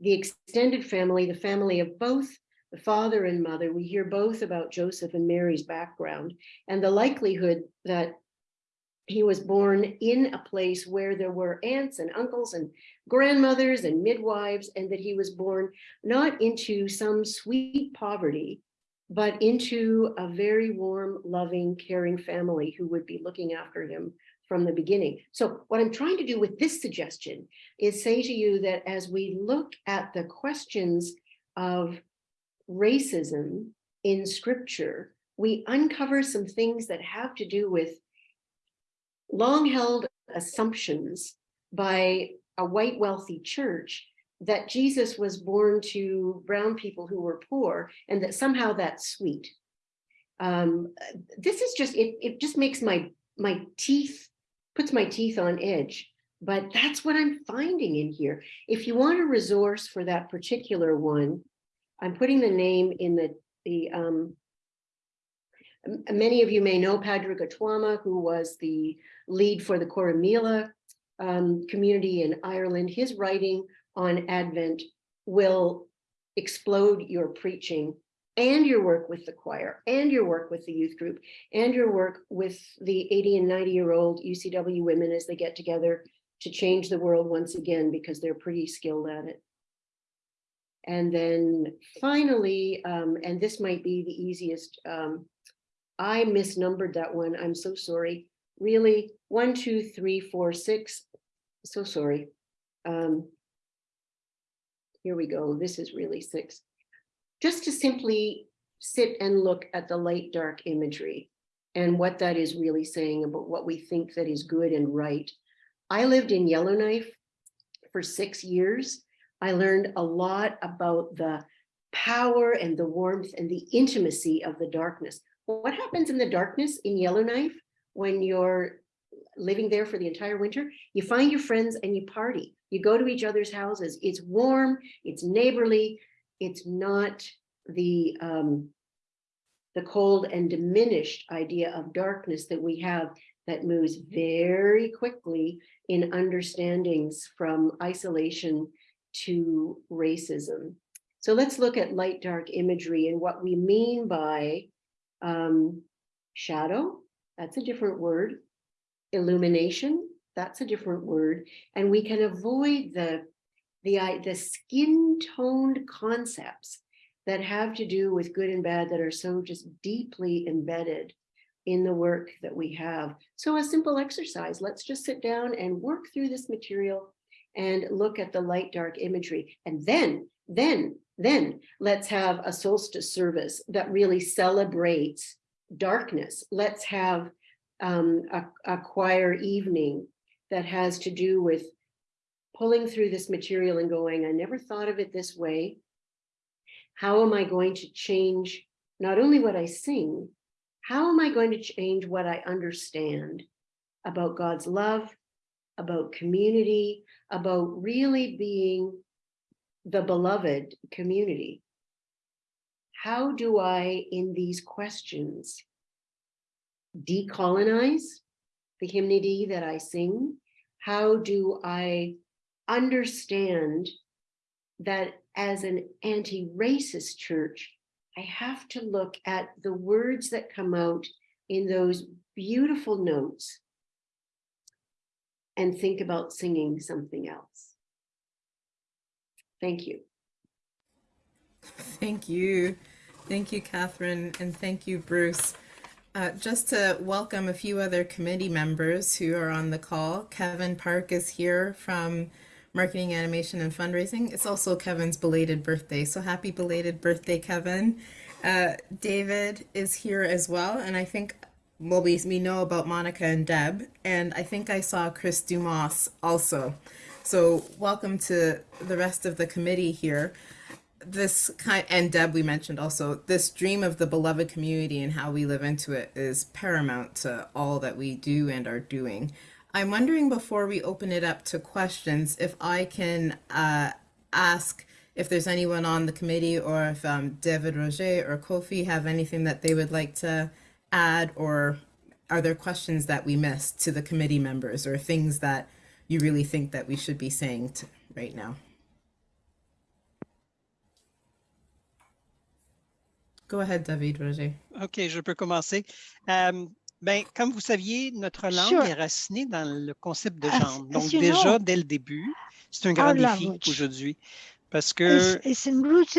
the extended family, the family of both the father and mother. We hear both about Joseph and Mary's background and the likelihood that he was born in a place where there were aunts and uncles and grandmothers and midwives, and that he was born not into some sweet poverty, but into a very warm, loving, caring family who would be looking after him from the beginning. So what I'm trying to do with this suggestion is say to you that as we look at the questions of racism in scripture, we uncover some things that have to do with long held assumptions by a white wealthy church that Jesus was born to brown people who were poor and that somehow that's sweet. Um, this is just, it, it just makes my, my teeth, puts my teeth on edge, but that's what I'm finding in here. If you want a resource for that particular one, I'm putting the name in the, the um, many of you may know Padraig Ó who was the lead for the Corrymeela um, community in Ireland. His writing on Advent will explode your preaching and your work with the choir and your work with the youth group and your work with the 80 and 90 year old UCW women as they get together to change the world once again because they're pretty skilled at it. And then finally, um, and this might be the easiest, um, I misnumbered that one. I'm so sorry. Really, one, two, three, four, six. So sorry. Um, here we go. This is really six. Just to simply sit and look at the light dark imagery and what that is really saying about what we think that is good and right. I lived in Yellowknife for six years. I learned a lot about the power and the warmth and the intimacy of the darkness. What happens in the darkness in Yellowknife when you're living there for the entire winter? You find your friends and you party. You go to each other's houses. It's warm, it's neighborly, it's not the um, the cold and diminished idea of darkness that we have that moves very quickly in understandings from isolation to racism. So let's look at light dark imagery and what we mean by um, shadow, that's a different word. Illumination, that's a different word. And we can avoid the, the, the skin toned concepts that have to do with good and bad that are so just deeply embedded in the work that we have. So a simple exercise, let's just sit down and work through this material and look at the light dark imagery. And then, then, then let's have a solstice service that really celebrates darkness. Let's have um, a, a choir evening that has to do with pulling through this material and going, I never thought of it this way. How am I going to change not only what I sing, how am I going to change what I understand about God's love, about community, about really being the beloved community? How do I, in these questions, decolonize the hymnody that I sing? How do I understand that as an anti-racist church, I have to look at the words that come out in those beautiful notes and think about singing something else. Thank you. Thank you. Thank you, Catherine, and thank you, Bruce. Uh, just to welcome a few other committee members who are on the call. Kevin Park is here from Marketing, Animation, and Fundraising. It's also Kevin's belated birthday, so happy belated birthday, Kevin. Uh, David is here as well, and I think, well, we, we know about Monica and Deb, and I think I saw Chris Dumas also. So welcome to the rest of the committee here this kind and Deb we mentioned also this dream of the beloved community and how we live into it is paramount to all that we do and are doing. I'm wondering before we open it up to questions if I can uh, ask if there's anyone on the committee or if um, David Roger or Kofi have anything that they would like to add or are there questions that we missed to the committee members or things that you really think that we should be saying to, right now? Go ahead, David Roger. OK, je peux commencer. Euh, ben, comme vous saviez, notre langue sure. est racinée dans le concept de genre. Donc, déjà, know, dès le début, c'est un grand défi aujourd'hui. Parce que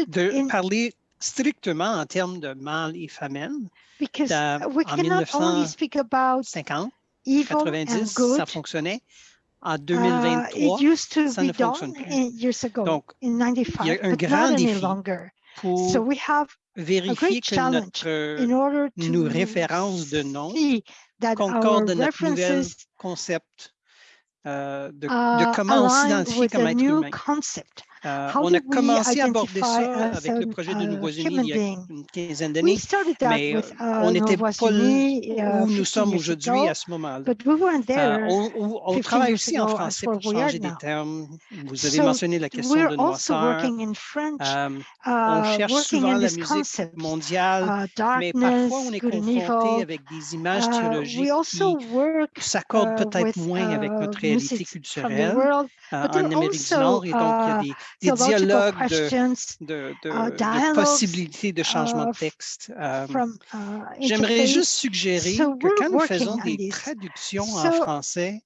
de in... parler strictement en termes de mâle et femelle, Because we en cannot only speak about 50, evil 90, and good. ça fonctionnait. En 2023, uh, it used to ça be ne fonctionne plus. done years ago, Donc, in 95, il y a un but grand not any défi longer. pour So we have vérifier great que challenge notre, in order to nos références de nom see that our concordent de notre nouvel references concept euh, de, uh, de comment on align s'identifie with comme a être new humain. concept. Euh, How on do a we commencé à aborder identify ça as avec le a, projet de uh, Nouveaux-Unis human il y a being? une quinzaine We d'années, started that mais with euh, uh, on n'était pas Novoisigny, où uh, nous 50 sommes years aujourd'hui ago, à ce moment-là. but we weren't Euh, there on, on- on 15 travaille years aussi en ago français as pour where we are changer des now. termes. Vous avez So mentionné la question we're de also noirceur. working in French, Euh, on uh, cherche working souvent in la this musique concept, mondiale, uh, mais darkness, parfois on est good and confronté evil. avec des images Uh, théologiques we also qui work s'accordent uh, peut-être with moins avec uh, notre réalité music from the culturelle world, euh, but en there are Amérique du also Nord. Et donc, il y a uh, des, des dialogues de, de, de, uh, de possibilités de changement de uh, texte. Euh, from uh, J'aimerais juste suggérer So que quand nous faisons on des traductions en So français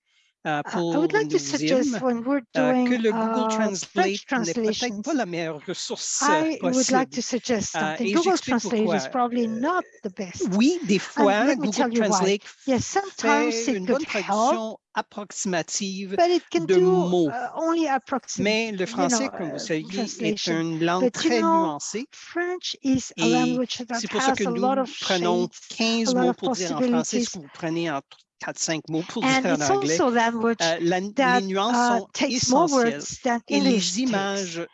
uh, I pour would like to suggest hymnes, when we're doing que le Google uh, Translate n'est peut-être pas la meilleure ressource I would possible. like to suggest something. et Google Translate pourquoi. is probably not the best. Oui, des fois, Google. Translate Yes, sometimes fait it une bonne help, traduction approximative but it can de do mots. uh, only approximate, Mais le you français, know, comme vous uh, savez, est translation. une langue But you très know, nuancée. French is a Et language that c'est pour ça has que a nous lot of prenons shades, 15 a lot mots of pour dire en français ce possibilities. que vous prenez en 4-5 mots pour And dire en it's anglais. also a language Euh, la- that les nuances uh, sont takes more essentielles. words than Et English les takes. images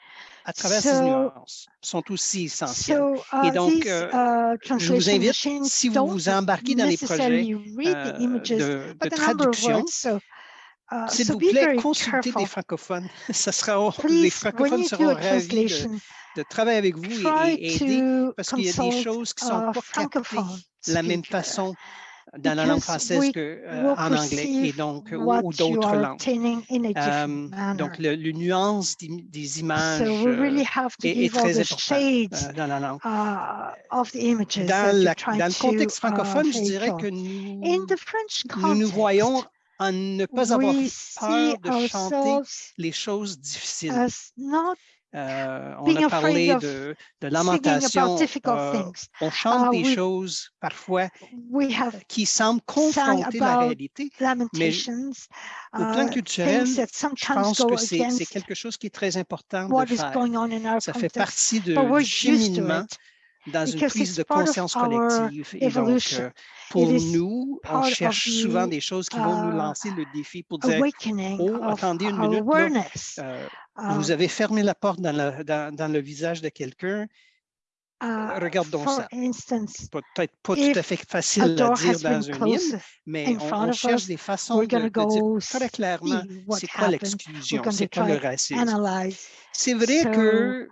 à travers ces nuances sont aussi essentielles. So uh, Et donc, euh, uh, je vous invite, si vous vous embarquez dans les projets euh, images, de, de traduction, uh, s'il vous plaît, consultez des francophones. Ça sera, les Please, when francophones seront ravis de, de travailler avec vous et, et aider parce qu'il y a des choses qui sont pas captées francophone de la même façon dans la langue because française we que euh, will en anglais et perceive donc ou, what ou you d'autres are langues. obtaining in a different Euh, manner. donc, le, le nuance des, des images so we euh, really have to est, est give all très the important shades euh, dans la langue. uh, of the images Dans, that you're la- trying dans le to contexte uh, francophone, je dirais vehicle. que nous, In the French nous nous context, voyons en ne pas avoir we peur see de chanter ourselves les choses difficiles. as not Euh, on being a afraid parlé of de, de singing lamentation. about difficult euh, things. on chante Uh, des we- choses parfois We have qui semblent sang confronter la about réalité. lamentations, Au plan uh, culturel, things that je sometimes pense go que c'est c'est against quelque chose qui est très important what de is faire. going on in our Ça fait context. partie de, But we're du used to cheminement it dans une prise de conscience collective. Et donc, euh, pour nous, on cherche souvent des choses qui vont nous lancer le défi pour dire, oh, attendez une minute, là, euh, Uh, vous avez fermé la porte dans le, dans, dans le visage de quelqu'un. uh, regardons for ça. Peut-être pas tout à fait facile à dire dans un hymne, mais on, cherche us, des façons de, de dire très clairement c'est quoi l'exclusion, c'est quoi le racisme. C'est vrai So, que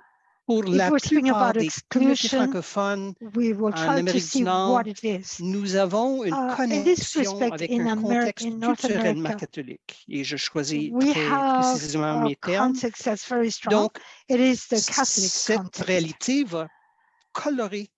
pour if la we're speaking plupart about des communautés exclusion, francophones, we will en try to Amérique du see Nord, what it is. nous avons une Uh, in this connexion respect, avec in un Ameri- contexte in North culturellement America, catholique. Et je choisis We très have précisément a mes termes. context that's very strong. Donc, it is the Catholic cette context. réalité va colorer,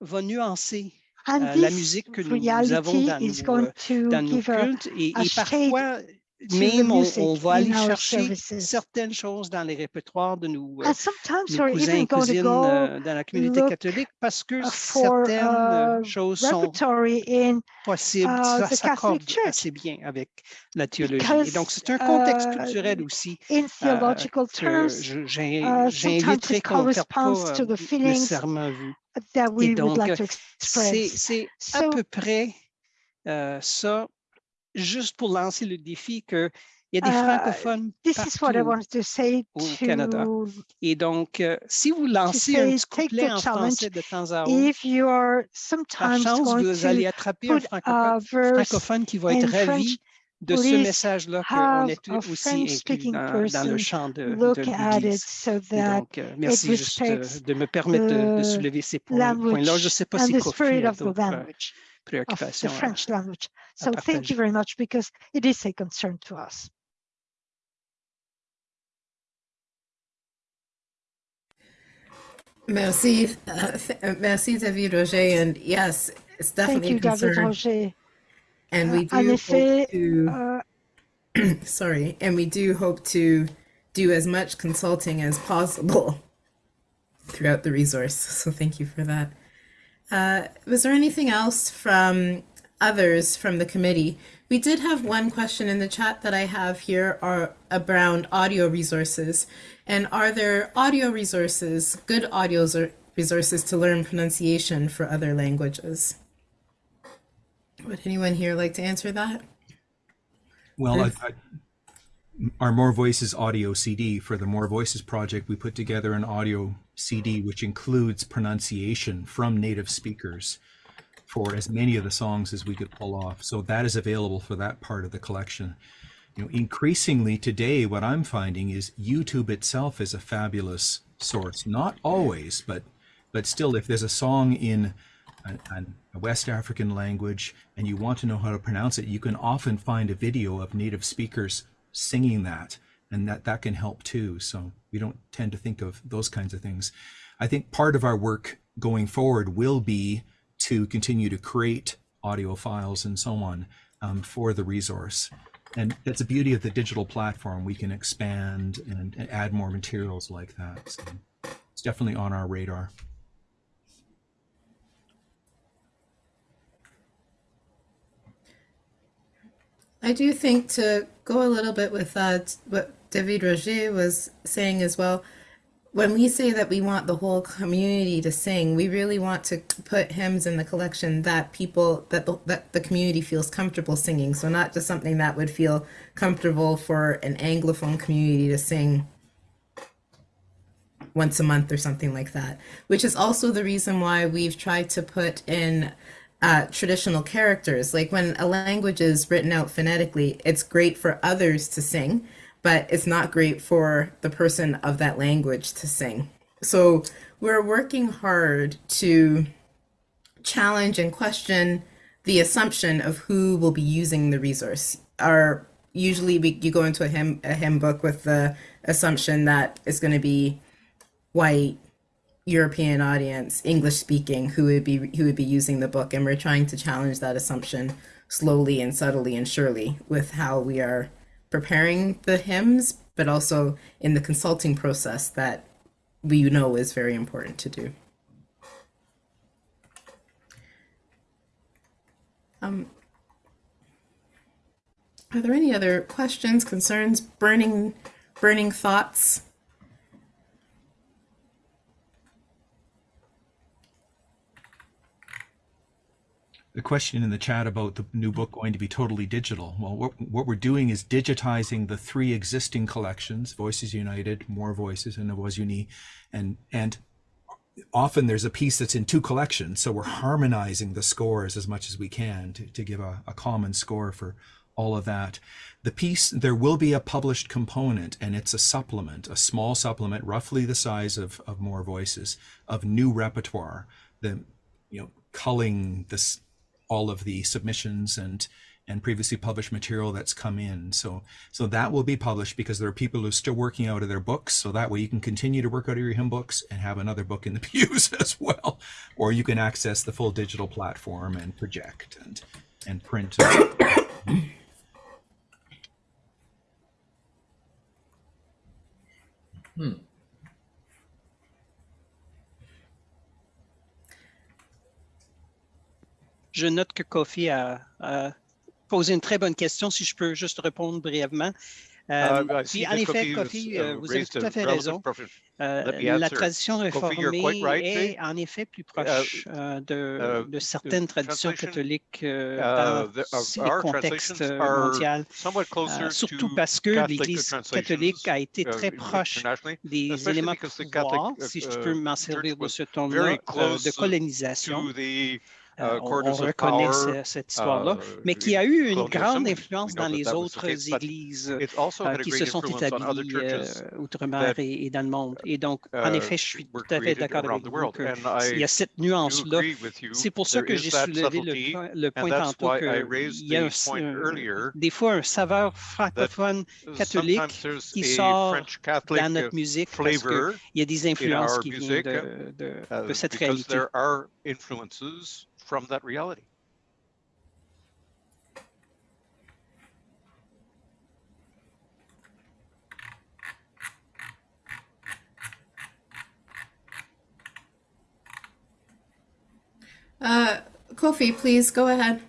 va nuancer And euh, la this musique que nous, nous avons reality dans is nos, going euh, to dans nos give a, cultes et, a et shade parfois to the même on, music on va aller in our chercher services. certaines choses dans les répertoires de nos, euh, And sometimes nos we're cousins even et going to cousines go euh, dans la communauté look catholique parce que uh, for certaines euh, uh, choses sont repertory in possibles, uh, ça the Catholic s'accorde Church. assez bien avec la théologie. Because, et donc c'est un contexte uh, culturel aussi in euh, theological que terms je- j'ai- uh, sometimes j'inviterais it qu'on ne perde corresponds pas to euh, the feelings nécessairement vue. that Et we would donc, like euh, to c'est express. c'est à So- peu près euh, ça, juste pour lancer le défi qu'il y a des Uh, francophones This is what I wanted to say au Canada. to Et donc, euh, si vous lancez un petit couplet en français de temps à autre, if you are par chance, vous allez attraper un francophone, francophone qui va être in French, ravi de ce message-là qu'on est aussi inclus dans, dans le chant de, de l'Église. so donc, euh, merci juste euh, de me permettre de, de soulever ces points- points-là. Je ne sais pas si Kofi a d'autres euh, of the French language. So thank you very much because it is a concern to us. Merci, uh, uh, merci David Roger, and yes, it's definitely Thank you, a David. Roger. And Uh, we do en hope effet, to, uh, sorry, and we do hope to do as much consulting as possible throughout the resource. So thank you for that. Uh, was there anything else from others from the committee? We did have one question in the chat that I have here are around audio resources. And are there audio resources, good audio resources to learn pronunciation for other languages? Would anyone here like to answer that? Well, I, I, our More Voices audio CD for the More Voices project, we put together an audio CD which includes pronunciation from native speakers for as many of the songs as we could pull off. So that is available for that part of the collection. You know, increasingly today, what I'm finding is YouTube itself is a fabulous source. Not always, but but still, if there's a song in an, a West African language and you want to know how to pronounce it, you can often find a video of native speakers singing that, and that that can help too. So we don't tend to think of those kinds of things. I think part of our work going forward will be to continue to create audio files and so on um, for the resource. And that's the beauty of the digital platform. We can expand and, add more materials like that. So it's definitely on our radar. I do think to go a little bit with uh, that, what David Roger was saying as well, when we say that we want the whole community to sing, we really want to put hymns in the collection that people that the, that the community feels comfortable singing. So not just something that would feel comfortable for an anglophone community to sing. once a month or something like that, which is also the reason why we've tried to put in uh, traditional characters. Like when a language is written out phonetically, it's great for others to sing, but it's not great for the person of that language to sing. So we're working hard to challenge and question the assumption of who will be using the resource. Our usually we, you go into a hymn a hymn book with the assumption that it's going to be white European audience, English speaking, who would be who would be using the book, and we're trying to challenge that assumption slowly and subtly and surely with how we are preparing the hymns, but also in the consulting process that we know is very important to do. Um, are there any other questions, concerns, burning, burning thoughts? The question in the chat about the new book going to be totally digital. Well, what, what we're doing is digitizing the three existing collections, Voices United, More Voices, and Voix Unie, and, and often there's a piece that's in two collections. So we're harmonizing the scores as much as we can to, to give a, a common score for all of that. The piece, there will be a published component and it's a supplement, a small supplement, roughly the size of, of More Voices, of new repertoire. The, you know, culling this all of the submissions and and previously published material that's come in. So so that will be published because there are people who are still working out of their books. So that way you can continue to work out of your hymn books and have another book in the pews as well. Or you can access the full digital platform and project and and print. hmm. Je note que Kofi a, a, posé une très bonne question, si je peux juste répondre brièvement. Euh, uh, puis, en effet, Kofi, uh, vous avez tout à fait raison. Euh, la tradition réformée right, est en effet plus uh, proche uh, de, de, certaines traditions catholiques euh, uh, dans ces contextes mondiaux, euh, surtout parce que l'Église catholique a été très proche des éléments de pouvoir, si je peux m'en servir de ce euh, de colonisation. Euh, on, on, reconnaît power, cette histoire-là, uh, mais a eu une grande influence dans les autres églises euh, qui se sont établies euh, outre-mer et, et, dans le monde. Et donc, en effet, je suis tout à fait d'accord avec vous qu'il y a cette nuance-là. C'est pour ça que j'ai soulevé le, le, point tantôt qu'il y a un, des fois un saveur francophone catholique qui sort dans notre musique parce qu'il y a des influences qui viennent de, de, de cette réalité. From that reality. Uh, Kofi, please go ahead.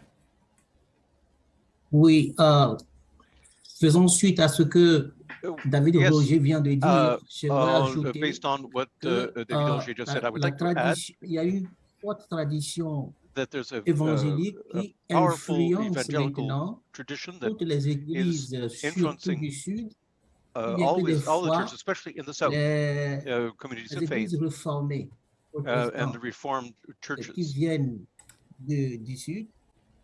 Oui, euh, faisons suite à ce que David yes. Roger vient de dire. Uh, uh, based on what uh, David Roger just said, I would like to add. Il y a eu forte tradition that there's a, évangélique qui influence maintenant toutes les églises surtout du sud, uh, always, all the churches, especially in the south, les, uh, communities of faith, uh, and the reformed churches qui viennent de, du sud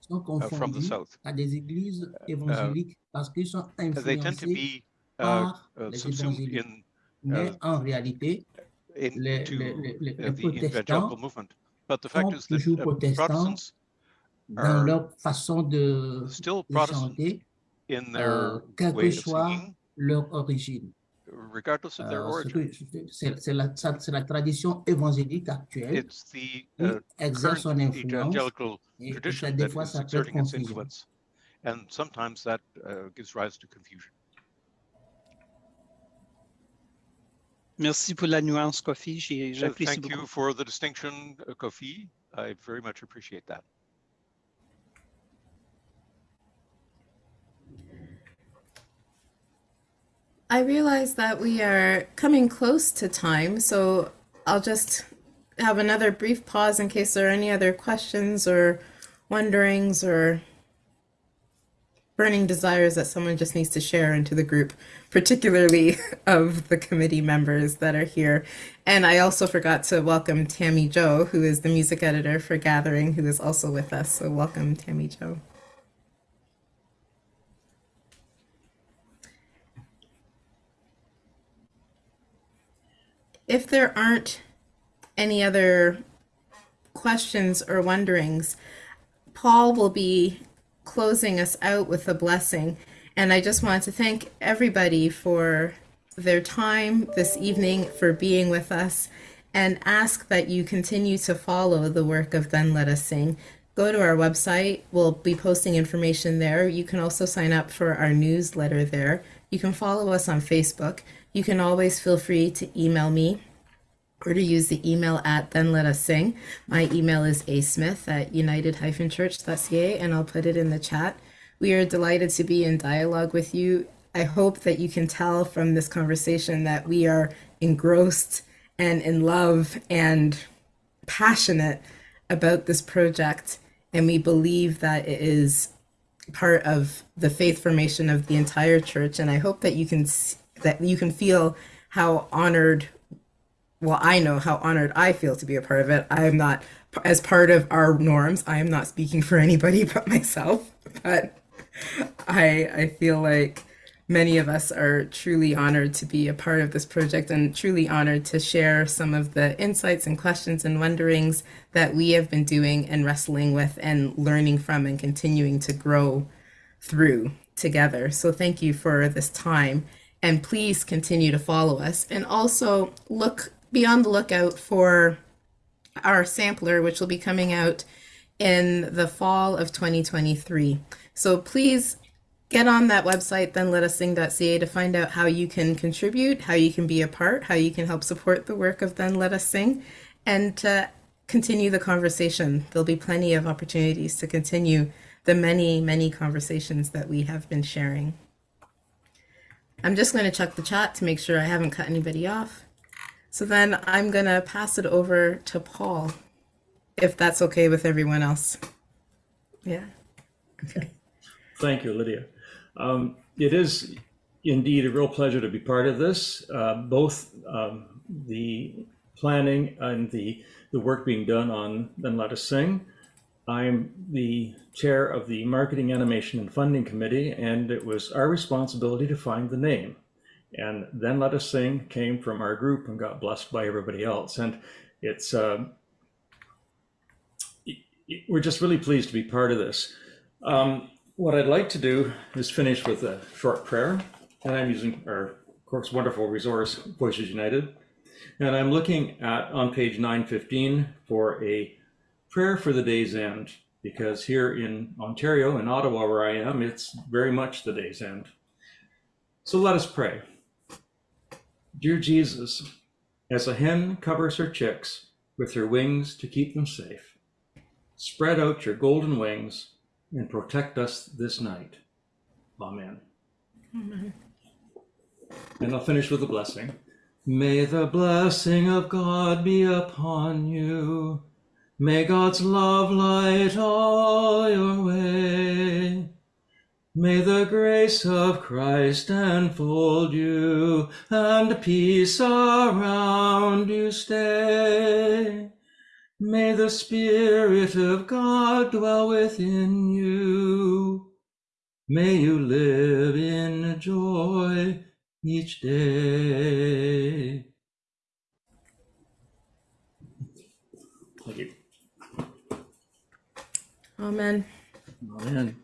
sont confondus à des églises évangéliques parce qu'ils sont influencés par les évangéliques. In, Mais en réalité, les, les, les, les protestants But the fact is that uh, Protestants dans leur façon de, still de chanter, in their euh, quelle way que soit singing, leur origine. regardless of their Euh, origin. C'est la, ça- c'est la tradition évangélique actuelle It's the qui uh, exerce son current influence evangelical et, et ça, tradition des that fois is ça peut être exerting its confusion. influence. And sometimes that uh, gives rise to confusion. Merci pour la nuance, Kofi. J'apprécie Thank beaucoup. you for the distinction, uh, Kofi. I very much appreciate that. I realize that we are coming close to time, so I'll just have another brief pause in case there are any other questions or wonderings or burning desires that someone just needs to share into the group particularly of the committee members that are here. And I also forgot to welcome Tammy Joe, who is the music editor for Gathering, who is also with us. So welcome, Tammy Joe. If there aren't any other questions or wonderings, Paul will be closing us out with a blessing. And I just want to thank everybody for their time this evening, for being with us, and ask that you continue to follow the work of Then Let Us Sing. Go to our website, we'll be posting information there. You can also sign up for our newsletter there. You can follow us on Facebook. You can always feel free to email me or to use the email at then let us sing. My email is asmith at united-church.ca and I'll put it in the chat. We are delighted to be in dialogue with you. I hope that you can tell from this conversation that we are engrossed and in love and passionate about this project. And we believe that it is part of the faith formation of the entire church. And I hope that you can that you can feel how honored well, I know how honored I feel to be a part of it. I am not, as part of our norms, I am not speaking for anybody but myself. But I, I feel like many of us are truly honored to be a part of this project and truly honored to share some of the insights and questions and wonderings that we have been doing and wrestling with and learning from and continuing to grow through together. So thank you for this time and please continue to follow us and also look be on the lookout for our sampler, which will be coming out in the fall of 2023. So please get on that website, then let us sing.ca to find out how you can contribute, how you can be a part, how you can help support the work of Then Let Us Sing, and to continue the conversation. There'll be plenty of opportunities to continue the many, many conversations that we have been sharing. I'm just going to check the chat to make sure I haven't cut anybody off. So then I'm going to pass it over to Paul, if that's okay with everyone else. Yeah. Okay. Thank you, Lydia. Um, it is indeed a real pleasure to be part of this, uh, both um, the planning and the, the work being done on Then Let Us Sing. I'm the chair of the Marketing, Animation, and Funding Committee, and it was our responsibility to find the name. And then Let Us Sing came from our group and got blessed by everybody else. And it's, uh, we're just really pleased to be part of this. Um, what I'd like to do is finish with a short prayer. And I'm using our, of course, wonderful resource, Voices United. And I'm looking at on page 915 for a prayer for the day's end, because here in Ontario, in Ottawa, where I am, it's very much the day's end. So let us pray. Dear Jesus, as a hen covers her chicks with her wings to keep them safe, spread out your golden wings and protect us this night. Amen. Amen. And I'll finish with a blessing. May the blessing of God be upon you. May God's love light all your way. May the grace of Christ enfold you, and peace around you stay. May the Spirit of God dwell within you. May you live in joy each day. Thank you. Amen. Amen.